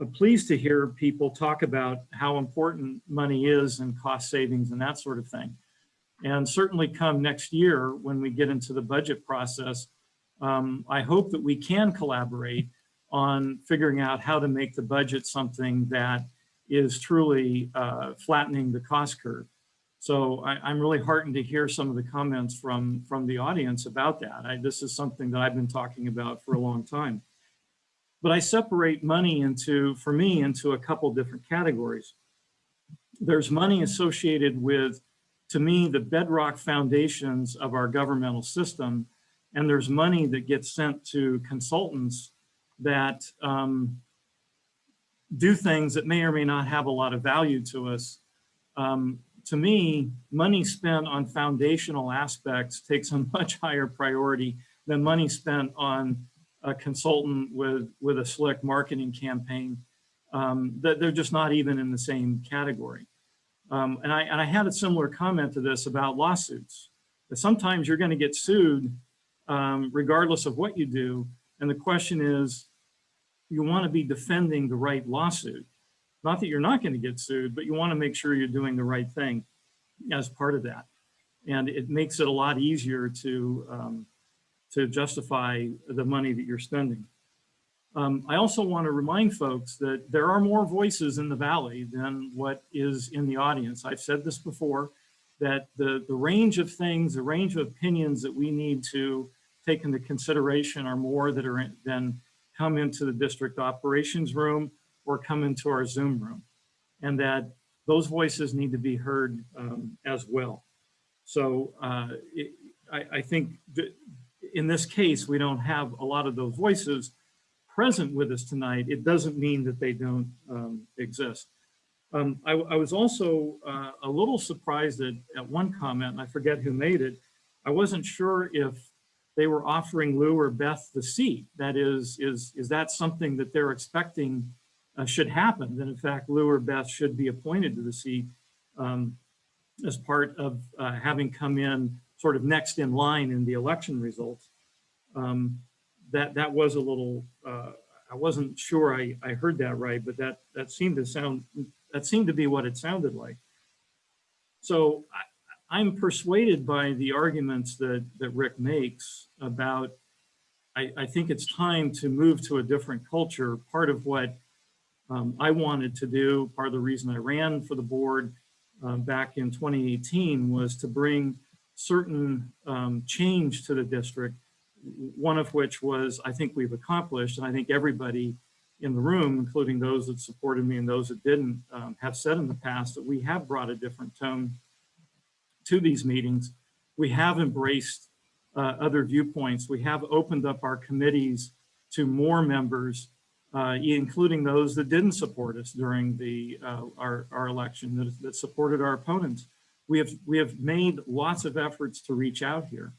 Speaker 6: uh, pleased to hear people talk about how important money is and cost savings and that sort of thing. And certainly come next year when we get into the budget process, um, I hope that we can collaborate on figuring out how to make the budget something that is truly uh, flattening the cost curve. So I, am really heartened to hear some of the comments from, from the audience about that. I, this is something that I've been talking about for a long time. But I separate money into, for me, into a couple different categories. There's money associated with, to me, the bedrock foundations of our governmental system. And there's money that gets sent to consultants that um, do things that may or may not have a lot of value to us. Um, to me, money spent on foundational aspects takes a [laughs] much higher priority than money spent on a consultant with, with a slick marketing campaign. Um, that they're just not even in the same category. Um, and, I, and I had a similar comment to this about lawsuits. That sometimes you're going to get sued um, regardless of what you do. And the question is, you want to be defending the right lawsuit. Not that you're not going to get sued, but you want to make sure you're doing the right thing as part of that. And it makes it a lot easier to, um, to justify the money that you're spending. Um, I also want to remind folks that there are more voices in the Valley than what is in the audience. I've said this before, that the, the range of things, the range of opinions that we need to take into consideration are more that are in, than come into the district operations room or come into our Zoom room. And that those voices need to be heard um, as well. So uh, it, I, I, think in this case, we don't have a lot of those voices present with us tonight. It doesn't mean that they don't um, exist. Um, I, I, was also uh, a little surprised at, at one comment, and I forget who made it. I wasn't sure if they were offering Lou or Beth the seat. That is, is, is that something that they're expecting uh, should happen, that in fact Lou or Beth should be appointed to the seat um, as part of uh, having come in sort of next in line in the election results. Um, that that was a little, uh, I wasn't sure I, I heard that right, but that that seemed to sound, that seemed to be what it sounded like. So I, I'm persuaded by the arguments that, that Rick makes about, I, I think it's time to move to a different culture. Part of what um, I wanted to do, part of the reason I ran for the board uh, back in 2018 was to bring certain um, change to the district, one of which was I think we've accomplished, and I think everybody in the room, including those that supported me and those that didn't, um, have said in the past that we have brought a different tone to these meetings. We have embraced uh, other viewpoints. We have opened up our committees to more members, uh, including those that didn't support us during the uh, our, our election, that, that supported our opponents. We have, we have made lots of efforts to reach out here.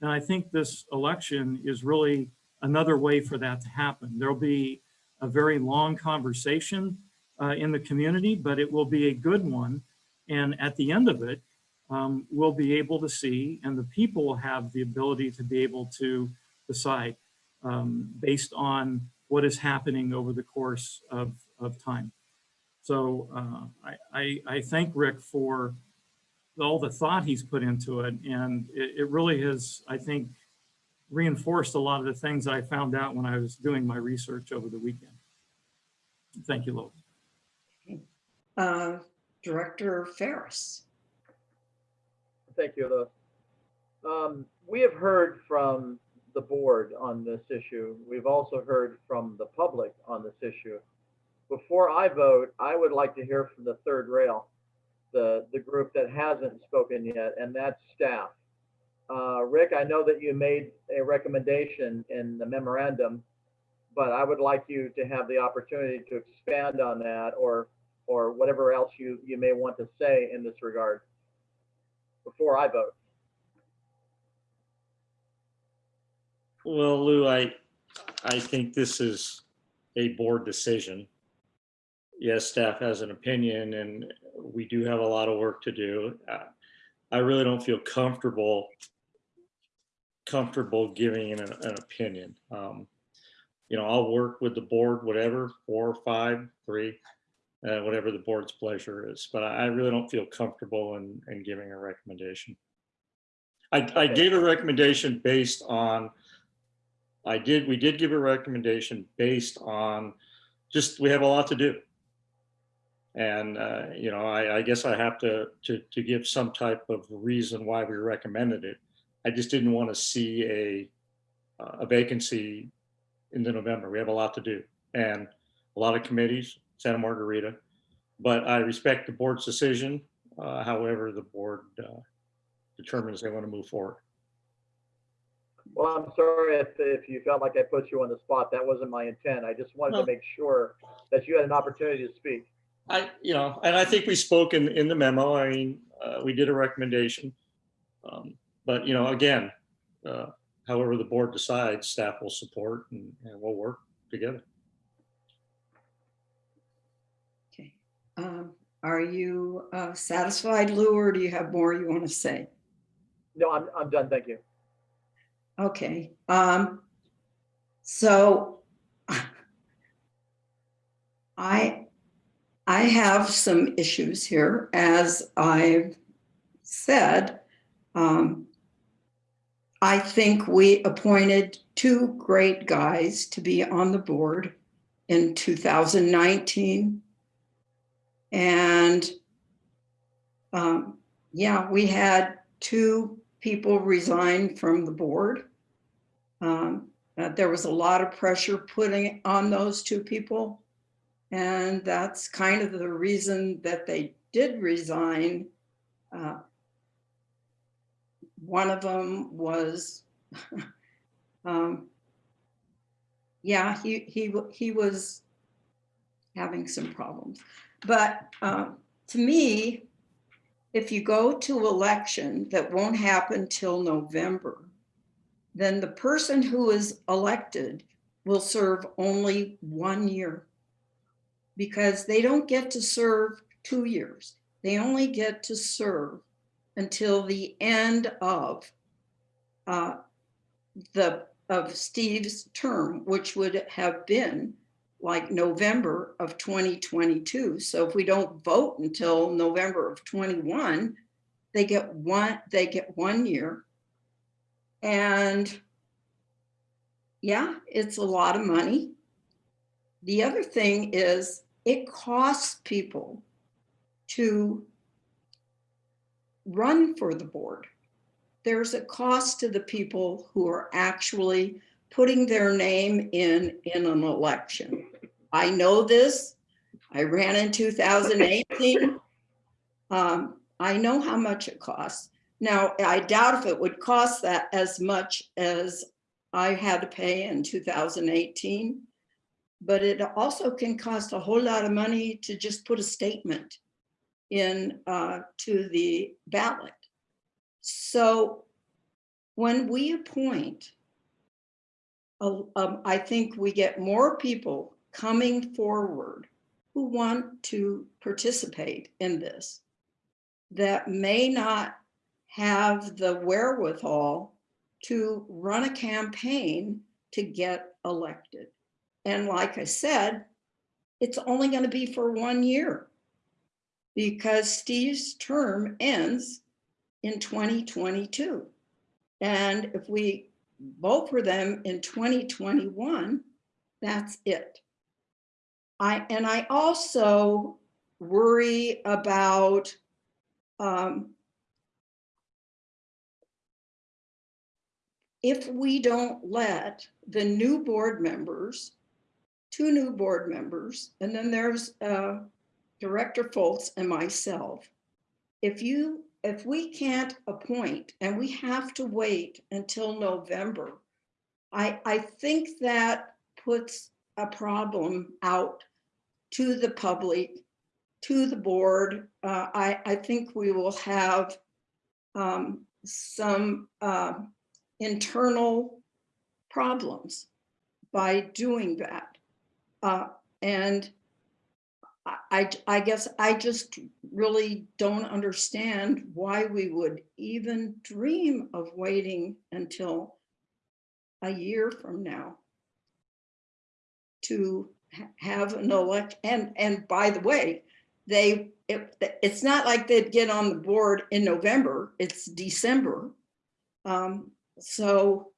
Speaker 6: And I think this election is really another way for that to happen. There'll be a very long conversation uh, in the community, but it will be a good one. And at the end of it, um, we'll be able to see, and the people will have the ability to be able to decide um, based on what is happening over the course of, of time. So uh, I, I, I thank Rick for all the thought he's put into it. And it, it really has, I think, reinforced a lot of the things I found out when I was doing my research over the weekend. Thank you, Lois.
Speaker 1: Uh, Director Ferris.
Speaker 7: Thank you, Lois. Um, we have heard from the board on this issue. We've also heard from the public on this issue. Before I vote, I would like to hear from the third rail, the, the group that hasn't spoken yet, and that's staff. Uh, Rick, I know that you made a recommendation in the memorandum, but I would like you to have the opportunity to expand on that or, or whatever else you, you may want to say in this regard before I vote.
Speaker 3: Well, Lou, I, I think this is a board decision. Yes, staff has an opinion and we do have a lot of work to do. Uh, I really don't feel comfortable comfortable giving an, an opinion. Um, you know, I'll work with the board, whatever, four, five, three, uh, whatever the board's pleasure is. But I, I really don't feel comfortable in, in giving a recommendation. I, I gave a recommendation based on, I did, we did give a recommendation based on just, we have a lot to do. And, uh, you know, I, I guess I have to, to, to give some type of reason why we recommended it. I just didn't want to see a, a vacancy in the November. We have a lot to do and a lot of committees, Santa Margarita. But I respect the board's decision, uh, however the board uh, determines they want to move forward.
Speaker 7: Well, I'm sorry if, if you felt like I put you on the spot. That wasn't my intent. I just wanted to make sure that you had an opportunity to speak.
Speaker 3: I, you know, and I think we spoke in, in the memo. I mean, uh, we did a recommendation. Um, But, you know, again, uh, however the board decides, staff will support and, and we'll work together.
Speaker 1: Okay. Um, Are you uh, satisfied, Lou, or do you have more you want to say?
Speaker 7: No, I'm, I'm done. Thank you.
Speaker 1: Okay, um, so [laughs] I, I have some issues here, as I've said. Um, I think we appointed two great guys to be on the board in 2019. And um, yeah, we had two people resign from the board. Um, uh, there was a lot of pressure putting on those two people. And that's kind of the reason that they did resign. Uh, one of them was, [laughs] um, yeah, he, he, he was having some problems. But uh, to me, if you go to election that won't happen till November, then the person who is elected will serve only one year. Because they don't get to serve two years. They only get to serve until the end of uh, the, of Steve's term, which would have been like November of 2022. So if we don't vote until November of 21, they get one, they get one year. And yeah, it's a lot of money. The other thing is it costs people to run for the board. There's a cost to the people who are actually putting their name in, in an election. I know this. I ran in 2018. [laughs] Um, I know how much it costs. Now, I doubt if it would cost that as much as I had to pay in 2018. But it also can cost a whole lot of money to just put a statement in uh, to the ballot. So when we appoint, uh, um, I think we get more people coming forward who want to participate in this that may not have the wherewithal to run a campaign to get elected. And like I said, it's only going to be for one year because Steve's term ends in 2022. And if we vote for them in 2021, that's it. I and I also worry about um, if we don't let the new board members, two new board members, and then there's uh, Director Fultz and myself, if you if we can't appoint and we have to wait until November, I, I think that puts a problem out to the public, to the board. Uh, I, I think we will have um, some uh, internal problems by doing that. Uh, and I, I guess I just really don't understand why we would even dream of waiting until a year from now to have an elect, and, and by the way, they, it, it's not like they'd get on the board in November, it's December. Um, so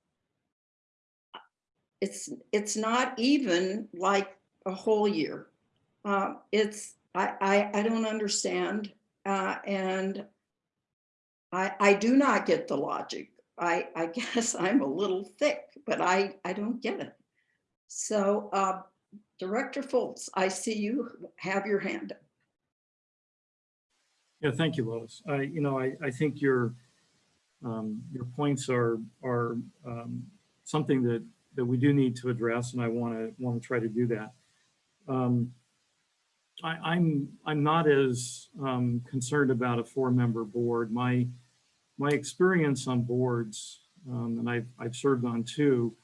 Speaker 1: it's, it's not even like a whole year. Uh, it's, I, I, I don't understand. Uh, and I, I do not get the logic. I, I [laughs] guess I'm a little thick, but I, I don't get it. So, uh, Director Fultz, I see you have your hand up.
Speaker 6: Yeah, thank you, Lois. I, you know, I, I think your, um, your points are, are, um, something that, that we do need to address, and I want to, want to try to do that. Um, I, I'm, I'm not as, um, concerned about a four-member board. My, my experience on boards, um, and I've, I've served on two,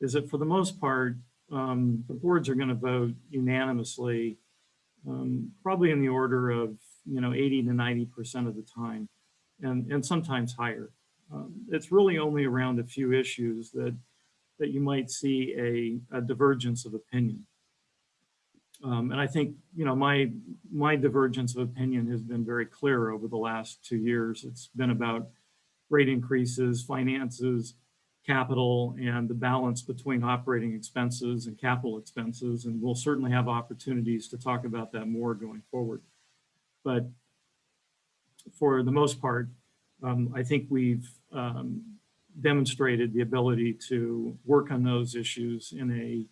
Speaker 6: is that for the most part, um, the boards are going to vote unanimously, probably in the order of, you know, 80 to 90% of the time, and, and sometimes higher. Um, it's really only around a few issues that, that you might see a, a divergence of opinion. Um, and I think, you know, my, my divergence of opinion has been very clear over the last two years. It's been about rate increases, finances, capital, and the balance between operating expenses and capital expenses. And we'll certainly have opportunities to talk about that more going forward. But for the most part, um, I think we've um, demonstrated the ability to work on those issues in a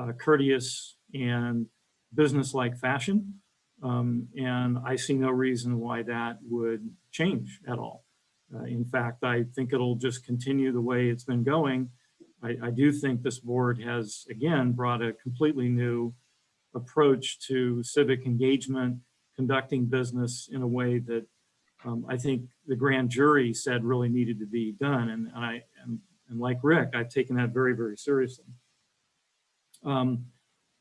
Speaker 6: uh, courteous and business-like fashion. Um, and I see no reason why that would change at all. Uh, in fact, I think it'll just continue the way it's been going. I, I, do think this board has, again, brought a completely new approach to civic engagement, conducting business in a way that um, I think the grand jury said really needed to be done. And, and I, and, and, like Rick, I've taken that very, very seriously. Um,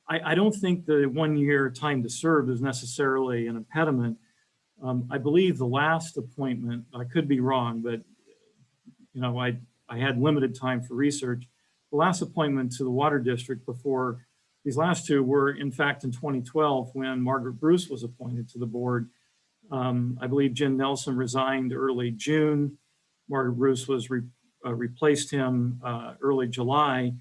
Speaker 6: I, I, don't think the one year time to serve is necessarily an impediment. Um, I believe the last appointment, I could be wrong, but you know, I, I had limited time for research. The last appointment to the water district before these last two were in fact in 2012 when Margaret Bruce was appointed to the board. Um, I believe Jim Nelson resigned early June. Margaret Bruce was re, uh, replaced him uh, early July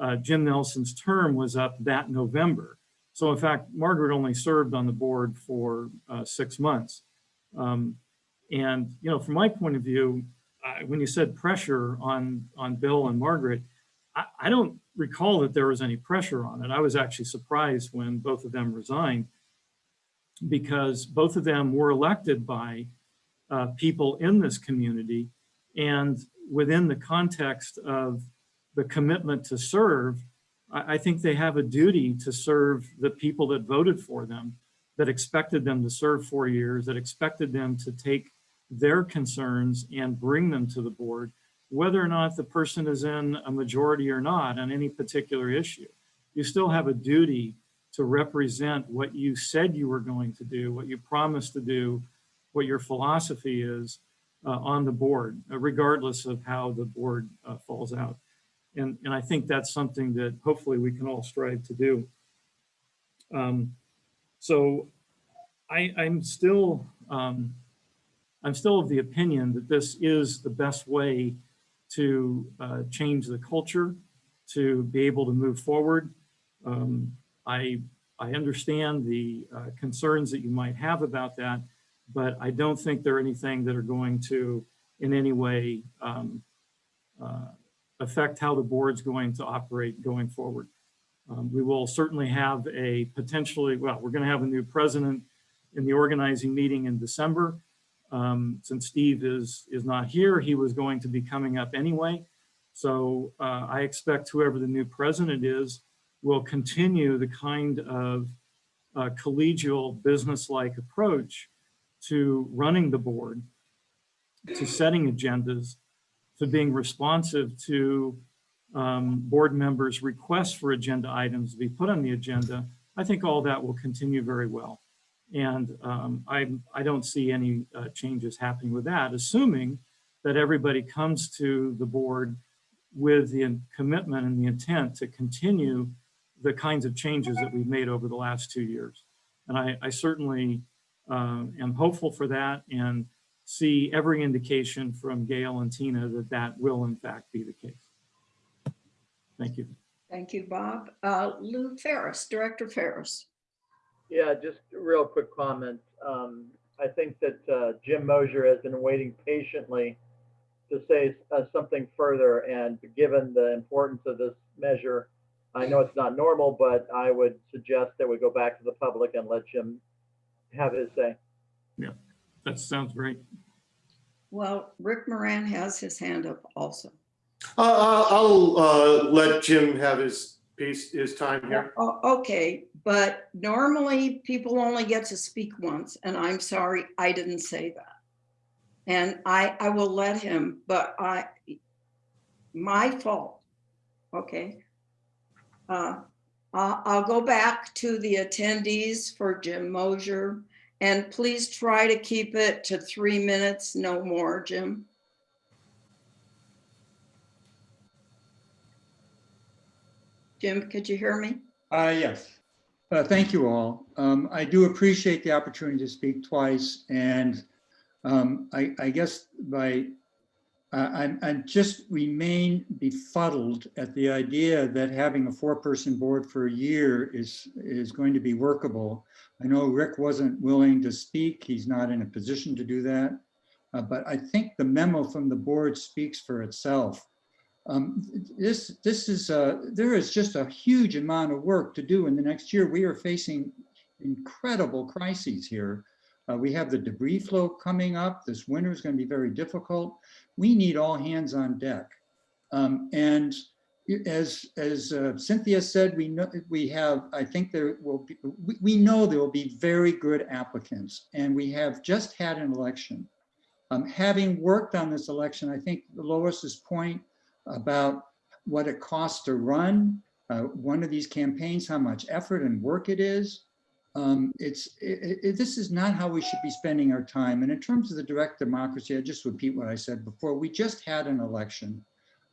Speaker 6: uh, Jim Nelson's term was up that November. So in fact, Margaret only served on the board for uh, six months. Um, and, you know, from my point of view, when you said pressure on, on Bill and Margaret, I, I don't recall that there was any pressure on it. I was actually surprised when both of them resigned because both of them were elected by uh, people in this community and within the context of the commitment to serve, I, I think they have a duty to serve the people that voted for them, that expected them to serve four years, that expected them to take their concerns and bring them to the board, whether or not the person is in a majority or not on any particular issue. You still have a duty to represent what you said you were going to do, what you promised to do, what your philosophy is uh, on the board, uh, regardless of how the board uh, falls out. And, and I think that's something that hopefully we can all strive to do. Um, so I, I'm still, um, I'm still of the opinion that this is the best way to uh, change the culture, to be able to move forward. Um, I, I understand the uh, concerns that you might have about that, but I don't think they're anything that are going to in any way um, uh, affect how the board's going to operate going forward. Um, we will certainly have a potentially, well, we're going to have a new president in the organizing meeting in December. Um, since Steve is, is not here, he was going to be coming up anyway. So uh, I expect whoever the new president is will continue the kind of uh, collegial business-like approach to running the board, to setting agendas, to being responsive to um, board members' requests for agenda items to be put on the agenda. I think all that will continue very well. And um, I, I don't see any uh, changes happening with that, assuming that everybody comes to the board with the commitment and the intent to continue the kinds of changes that we've made over the last two years. And I, I certainly uh, am hopeful for that and see every indication from Gail and Tina that that will in fact be the case. Thank you.
Speaker 1: Thank you, Bob. Uh, Lou Ferris, Director Ferris.
Speaker 7: Yeah, just a real quick comment. Um, I think that uh, Jim Mosier has been waiting patiently to say uh, something further. And given the importance of this measure, I know it's not normal, but I would suggest that we go back to the public and let Jim have his say.
Speaker 6: Yeah, that sounds great.
Speaker 1: Well, Rick Moran has his hand up also.
Speaker 4: Uh, I'll uh, let Jim have his piece, his time here.
Speaker 1: O- Okay, but normally people only get to speak once, and I'm sorry, I didn't say that. And I, I will let him, but I, my fault, okay? Uh, I'll, go back to the attendees for Jim Mosier, and please try to keep it to three minutes, no more, Jim. Jim, could you hear me?
Speaker 10: Uh, yes. Uh, thank you all. Um, I do appreciate the opportunity to speak twice and um, I, I guess by, uh, I, I just remain befuddled at the idea that having a four-person board for a year is, is going to be workable. I know Rick wasn't willing to speak. He's not in a position to do that. Uh, but I think the memo from the board speaks for itself. Um, this, this is, uh, there is just a huge amount of work to do in the next year. We are facing incredible crises here. Uh, we have the debris flow coming up. This winter is going to be very difficult. We need all hands on deck. Um, and as as uh, Cynthia said, we know we have. I think there will be. We, we know there will be very good applicants, and we have just had an election. Um, having worked on this election, I think Lois's point about what it costs to run uh, one of these campaigns, how much effort and work it is. Um, it's it, it, this is not how we should be spending our time. And in terms of the direct democracy, I just repeat what I said before. We just had an election.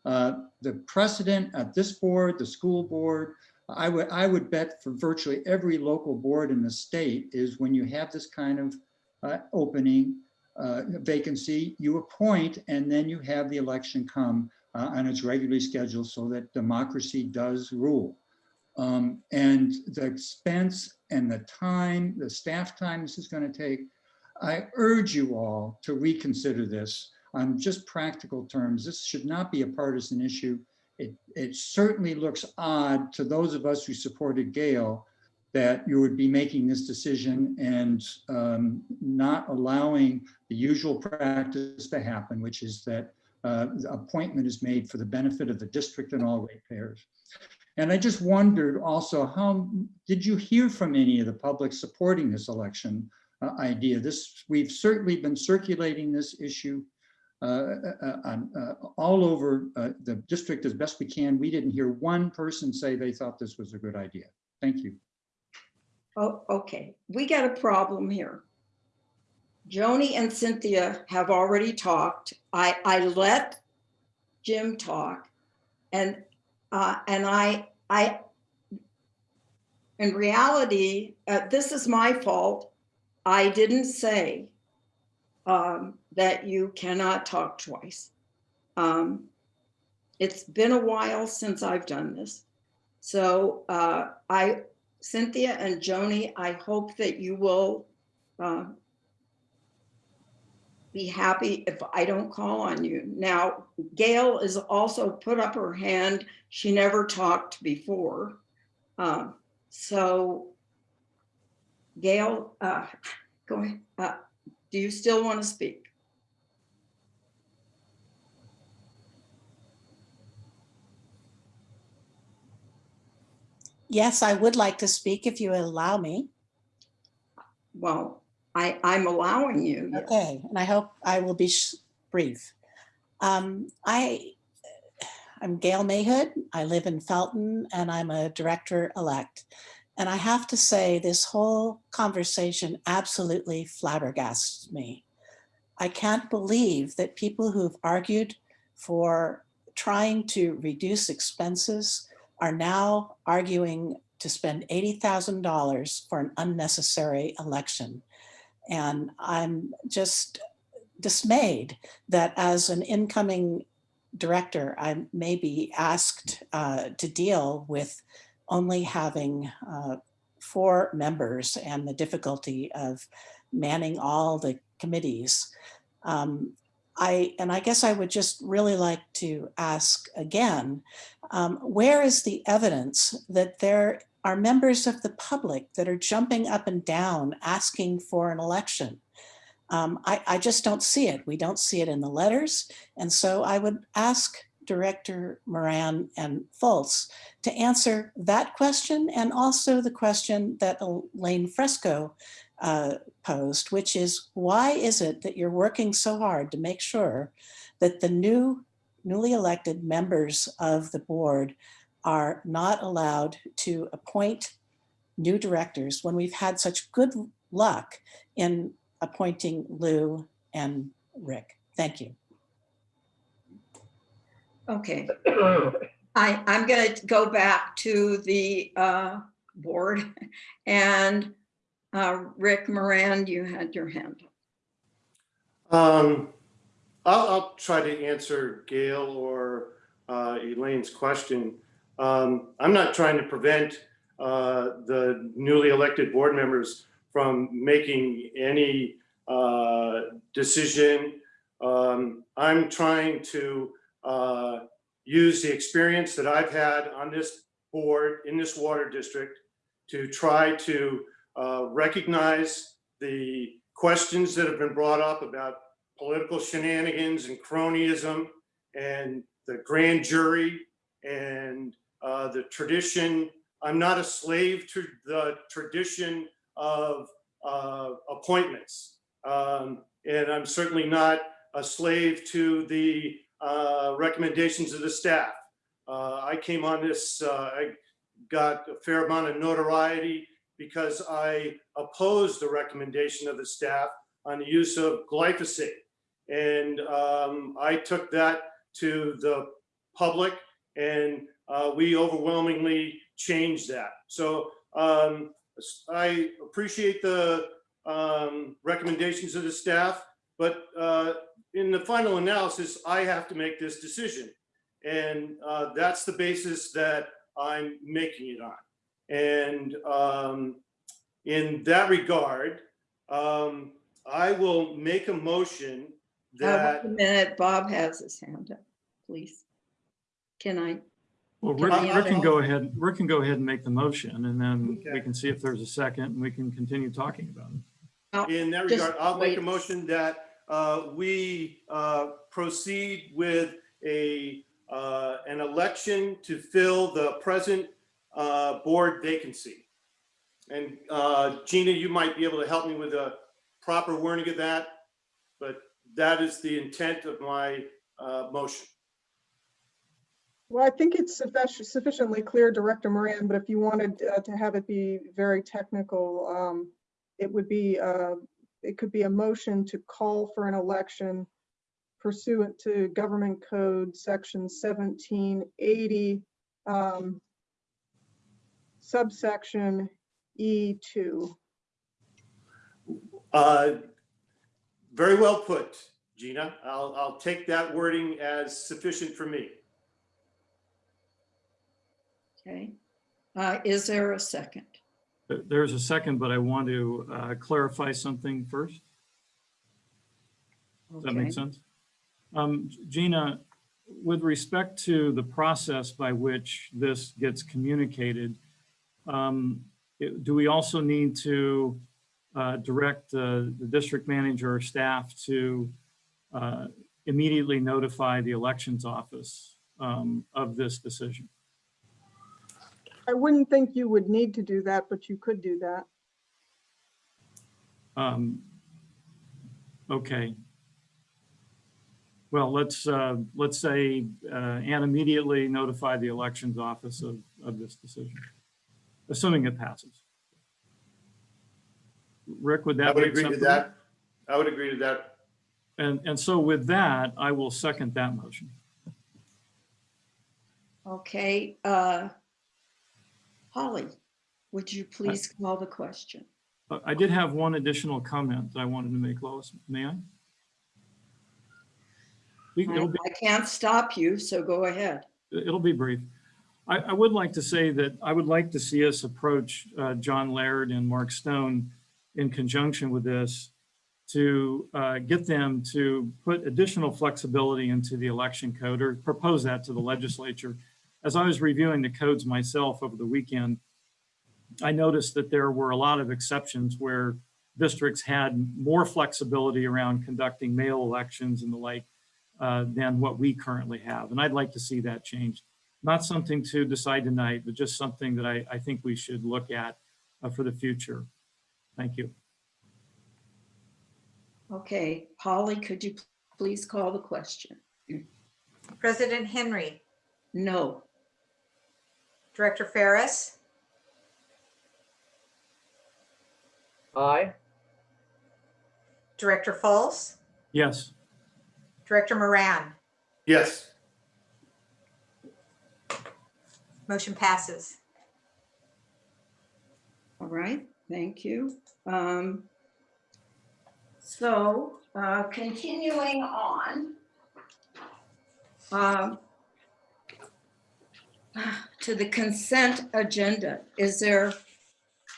Speaker 10: Uh, the precedent at this board, the school board, I would I would bet for virtually every local board in the state is when you have this kind of uh, opening uh, vacancy, you appoint and then you have the election come uh, and it's regularly scheduled so that democracy does rule. Um, and the expense and the time, the staff time this is going to take, I urge you all to reconsider this on just practical terms. This should not be a partisan issue. it, it certainly looks odd to those of us who supported Gail that you would be making this decision and um, not allowing the usual practice to happen, which is that uh, the appointment is made for the benefit of the district and all ratepayers. And I just wondered also, how, did you hear from any of the public supporting this election uh, idea? This, we've certainly been circulating this issue uh, uh, uh, all over uh, the district as best we can. We didn't hear one person say they thought this was a good idea. Thank you.
Speaker 1: Oh, okay, we got a problem here. Joni and Cynthia have already talked. I, I let Jim talk and, uh, and I, I, in reality, uh, this is my fault. I didn't say um, that you cannot talk twice. Um, it's been a while since I've done this. So uh, I, Cynthia and Joni, I hope that you will uh, be happy if I don't call on you. Now, Gail is also put up her hand. She never talked before. Um, so Gail, uh, go ahead. Uh, do you still want to speak?
Speaker 14: Yes, I would like to speak if you allow me.
Speaker 1: Well, I, I'm allowing you.
Speaker 14: Okay, and I hope I will be brief. Um, I, I'm Gail Mahood. I live in Felton and I'm a director-elect. And I have to say, this whole conversation absolutely flabbergasts me. I can't believe that people who've argued for trying to reduce expenses are now arguing to spend $80,000 for an unnecessary election. And I'm just dismayed that as an incoming director, I may be asked uh, to deal with only having uh, four members and the difficulty of manning all the committees. Um, I, and I guess I would just really like to ask again, um, where is the evidence that there are members of the public that are jumping up and down asking for an election? Um, I, I just don't see it. We don't see it in the letters. And so I would ask Director Moran and Fultz to answer that question and also the question that Elaine Fresco uh, posed, which is why is it that you're working so hard to make sure that the new newly elected members of the board are not allowed to appoint new directors when we've had such good luck in appointing Lou and Rick. Thank you.
Speaker 1: Okay. I, I'm going to go back to the uh, board [laughs] and uh, Rick Moran, you had your hand.
Speaker 4: Um, I'll, I'll try to answer Gail or uh, Elaine's question. Um, I'm not trying to prevent uh, the newly elected board members from making any uh, decision. Um, I'm trying to uh, use the experience that I've had on this board in this water district to try to uh, recognize the questions that have been brought up about political shenanigans and cronyism and the grand jury and uh, the tradition. I'm not a slave to the tradition of uh, appointments. Um, and I'm certainly not a slave to the uh, recommendations of the staff. Uh, I came on this, uh, I got a fair amount of notoriety because I opposed the recommendation of the staff on the use of glyphosate. And um, I took that to the public and uh, we overwhelmingly changed that. So um, I appreciate the um, recommendations of the staff, but uh, in the final analysis, I have to make this decision. And uh, that's the basis that I'm making it on. And um, in that regard, um, I will make a motion
Speaker 1: Uh,
Speaker 4: that,
Speaker 1: wait A minute, Bob has his hand up, please. Can I?
Speaker 6: Well, Rick,
Speaker 1: I
Speaker 6: Rick can go ahead, Rick can go ahead and make the motion and then we can see if there's a second and we can continue talking about it.
Speaker 4: In that
Speaker 1: Just
Speaker 4: regard, I'll make a
Speaker 1: wait.
Speaker 4: motion that uh, we uh, proceed with a, uh, an election to fill the present uh, board vacancy. And uh, Gina, you might be able to help me with a proper wording of that, but that is the intent of my uh, motion.
Speaker 9: Well, I think it's sufficiently clear, Director Moran, but if you wanted uh, to have it be very technical, um, it would be, uh, it could be a motion to call for an election pursuant to Government Code Section 1780, um, subsection E E2.
Speaker 4: Uh, Very well put, Gina. I'll, I'll take that wording as sufficient for me.
Speaker 1: Okay. Uh, Is there a second?
Speaker 6: There's a second, but I want to uh, clarify something first. Does that make sense? Um, Gina, with respect to the process by which this gets communicated, um, it- do we also need to uh, direct uh, the district manager or staff to uh, immediately notify the elections office um, of this decision?
Speaker 9: I wouldn't think you would need to do that, but you could do that.
Speaker 6: Um, Okay. Well, let's, uh, let's say, uh, and immediately notify the elections office of, of this decision, assuming it passes. Rick, would that
Speaker 4: I
Speaker 6: that
Speaker 4: would
Speaker 6: make
Speaker 4: agree to
Speaker 6: sense?
Speaker 4: that. I would agree to that.
Speaker 6: And, and so with that, I will second that motion.
Speaker 1: Okay. uh, Holly, would you please call the question?
Speaker 6: Uh, I did have one additional comment that I wanted to make, Lois. May I? We-
Speaker 1: I
Speaker 6: be-
Speaker 1: I can't stop you, so go ahead.
Speaker 6: It'll be brief. I, I would like to say that I would like to see us approach uh, John Laird and Mark Stone in conjunction with this to uh, get them to put additional flexibility into the election code or propose that to the legislature. As I was reviewing the codes myself over the weekend, I noticed that there were a lot of exceptions where districts had more flexibility around conducting mail elections and the like uh, than what we currently have. And I'd like to see that changed. Not something to decide tonight, but just something that I, I think we should look at uh, for the future. Thank you.
Speaker 1: Okay, Holly, could you please call the question?
Speaker 2: President Henry,
Speaker 1: No.
Speaker 2: Director Ferris,
Speaker 7: Aye.
Speaker 2: Director Fultz,
Speaker 6: Yes,
Speaker 2: Director Moran.
Speaker 4: Yes.
Speaker 2: Motion passes.
Speaker 1: All right, thank you. Um, So uh, continuing on. um, To the consent agenda, is there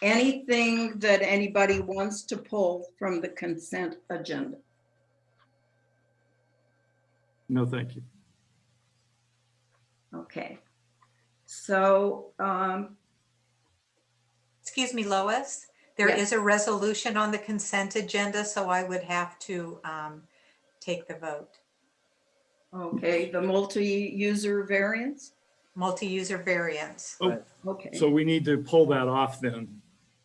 Speaker 1: anything that anybody wants to pull from the consent agenda?
Speaker 6: no, thank you.
Speaker 1: Okay. So um,
Speaker 2: Excuse me, Lois, there
Speaker 1: Yes.
Speaker 2: is a resolution on the consent agenda, so I would have to um, take the vote.
Speaker 1: Okay, the multi-user variance?
Speaker 2: Multi-user variance.
Speaker 6: Oh,
Speaker 1: Okay,
Speaker 6: so we need to pull that off then.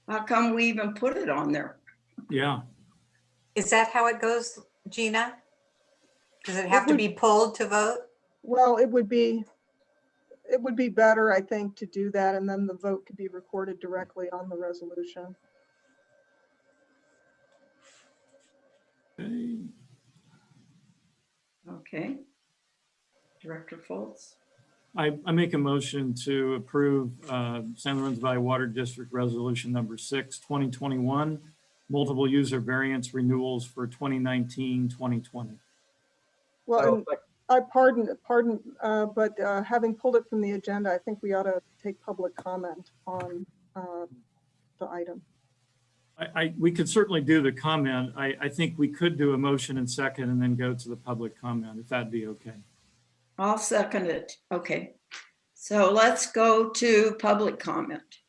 Speaker 1: how come we even put it on there?
Speaker 6: Yeah,
Speaker 2: Is that how it goes, Gina? Does it have to be pulled to vote?
Speaker 9: Well, it would be, it would be better, I think, to do that, and then the vote could be recorded directly on the resolution.
Speaker 6: Okay.
Speaker 1: Okay. Director Fultz?
Speaker 6: I, I make a motion to approve uh, San Lorenzo Valley Water District Resolution Number 6, 2021, multiple user variance renewals for 2019, 2020.
Speaker 9: Well,
Speaker 7: I'll
Speaker 9: and I pardon, pardon, uh, but uh, having pulled it from the agenda, I think we ought to take public comment on uh, the item.
Speaker 6: I, I, we could certainly do the comment. I, I think we could do a motion and second and then go to the public comment, if that'd be okay.
Speaker 1: I'll second it. Okay. So let's go to public comment.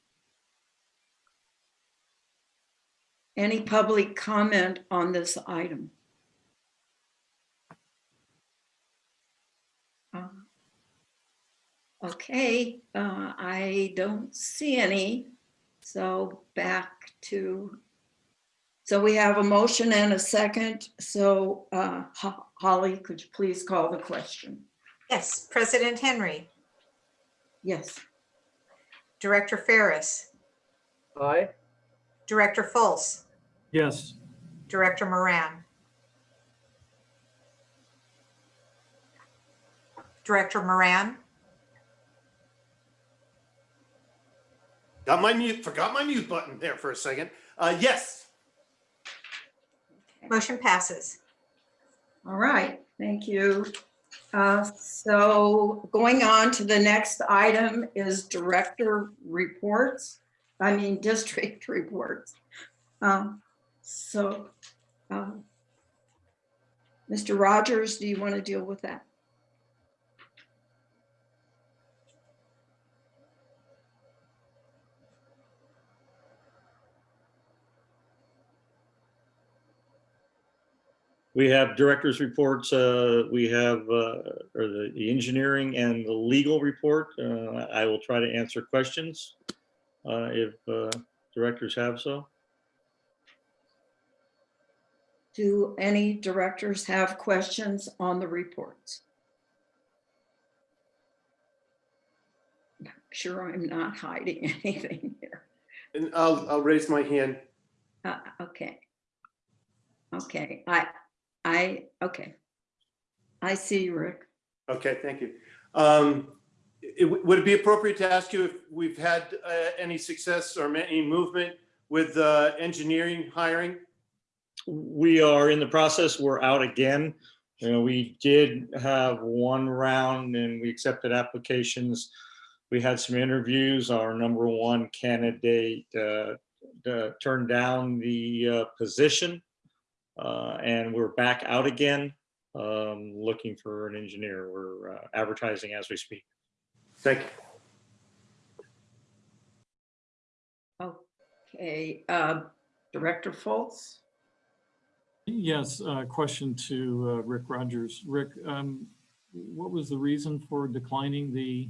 Speaker 1: Any public comment on this item? Uh, Okay, uh, I don't see any. So back to, so we have a motion and a second. So uh, Holly, could you please call the question?
Speaker 2: Yes, President Henry,
Speaker 1: Yes.
Speaker 2: Director Ferris,
Speaker 7: Aye.
Speaker 2: Director Fultz,
Speaker 6: Yes,
Speaker 2: Director Moran. Director Moran,
Speaker 4: Got my mute, forgot my mute button there for a second. Uh, yes.
Speaker 2: motion passes.
Speaker 1: All right, thank you. Uh, So going on to the next item is director reports, I mean, [laughs] district reports. Um, So, um, Mr. Rogers, do you want to deal with that?
Speaker 3: We have director's reports, uh, we have, uh, or the, the engineering and the legal report. Uh, I will try to answer questions, uh, if, uh, directors have so.
Speaker 1: Do any directors have questions on the reports? I'm Sure, I'm not hiding [laughs] anything here.
Speaker 4: And I'll, I'll raise my hand.
Speaker 1: Uh, okay. Okay, I, I, okay. I see you, Rick.
Speaker 4: Okay, thank you. Um, it- Would it be appropriate to ask you if we've had uh, any success or any movement with uh, engineering hiring?
Speaker 3: We are in the process, we're out again. You know, we did have one round and we accepted applications. We had some interviews. Our number one candidate uh, uh, turned down the uh, position. Uh, And we're back out again, um, looking for an engineer. We're uh, advertising as we speak.
Speaker 4: Thank you.
Speaker 1: Okay, uh, Director Fultz?
Speaker 6: yes, uh, question to uh, Rick Rogers. Rick, um, what was the reason for declining the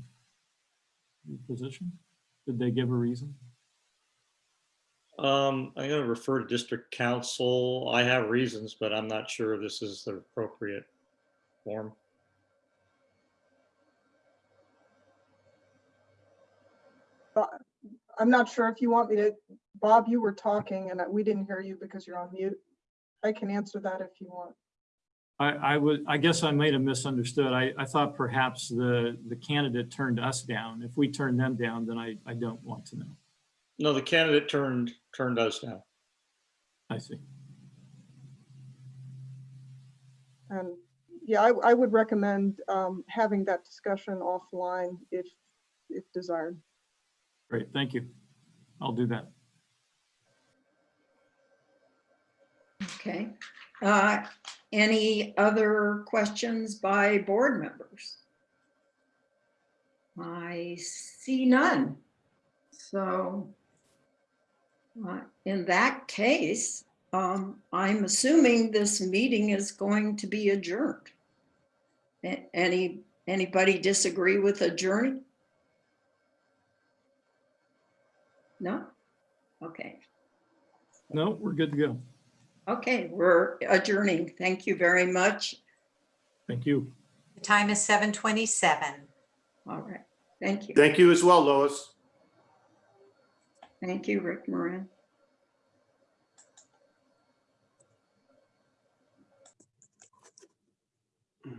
Speaker 6: the position? Did they give a reason?
Speaker 3: Um, I'm gonna refer to district counsel. I have reasons, but I'm not sure this is the appropriate form.
Speaker 9: I'm not sure if you want me to, Bob, you were talking and we didn't hear you because you're on mute. I can answer that if you want.
Speaker 6: I, I would, I guess I might have misunderstood. I, I thought perhaps the, the candidate turned us down. If we turn them down, then I, I don't want to know.
Speaker 3: No, the candidate turned, turned us down.
Speaker 6: I see.
Speaker 9: And yeah, I, I would recommend um, having that discussion offline if, if desired.
Speaker 6: Great, thank you. I'll do that.
Speaker 1: Okay. Uh, Any other questions by board members? I see none. So uh, in that case, um, I'm assuming this meeting is going to be adjourned. Any, anybody disagree with adjourning? No? Okay.
Speaker 6: No, we're good to go.
Speaker 1: Okay, we're adjourning. Thank you very much.
Speaker 6: Thank you.
Speaker 2: The time is 7:27.
Speaker 1: All right, thank you.
Speaker 4: Thank you as well, Lois.
Speaker 1: Thank you, Rick Moran.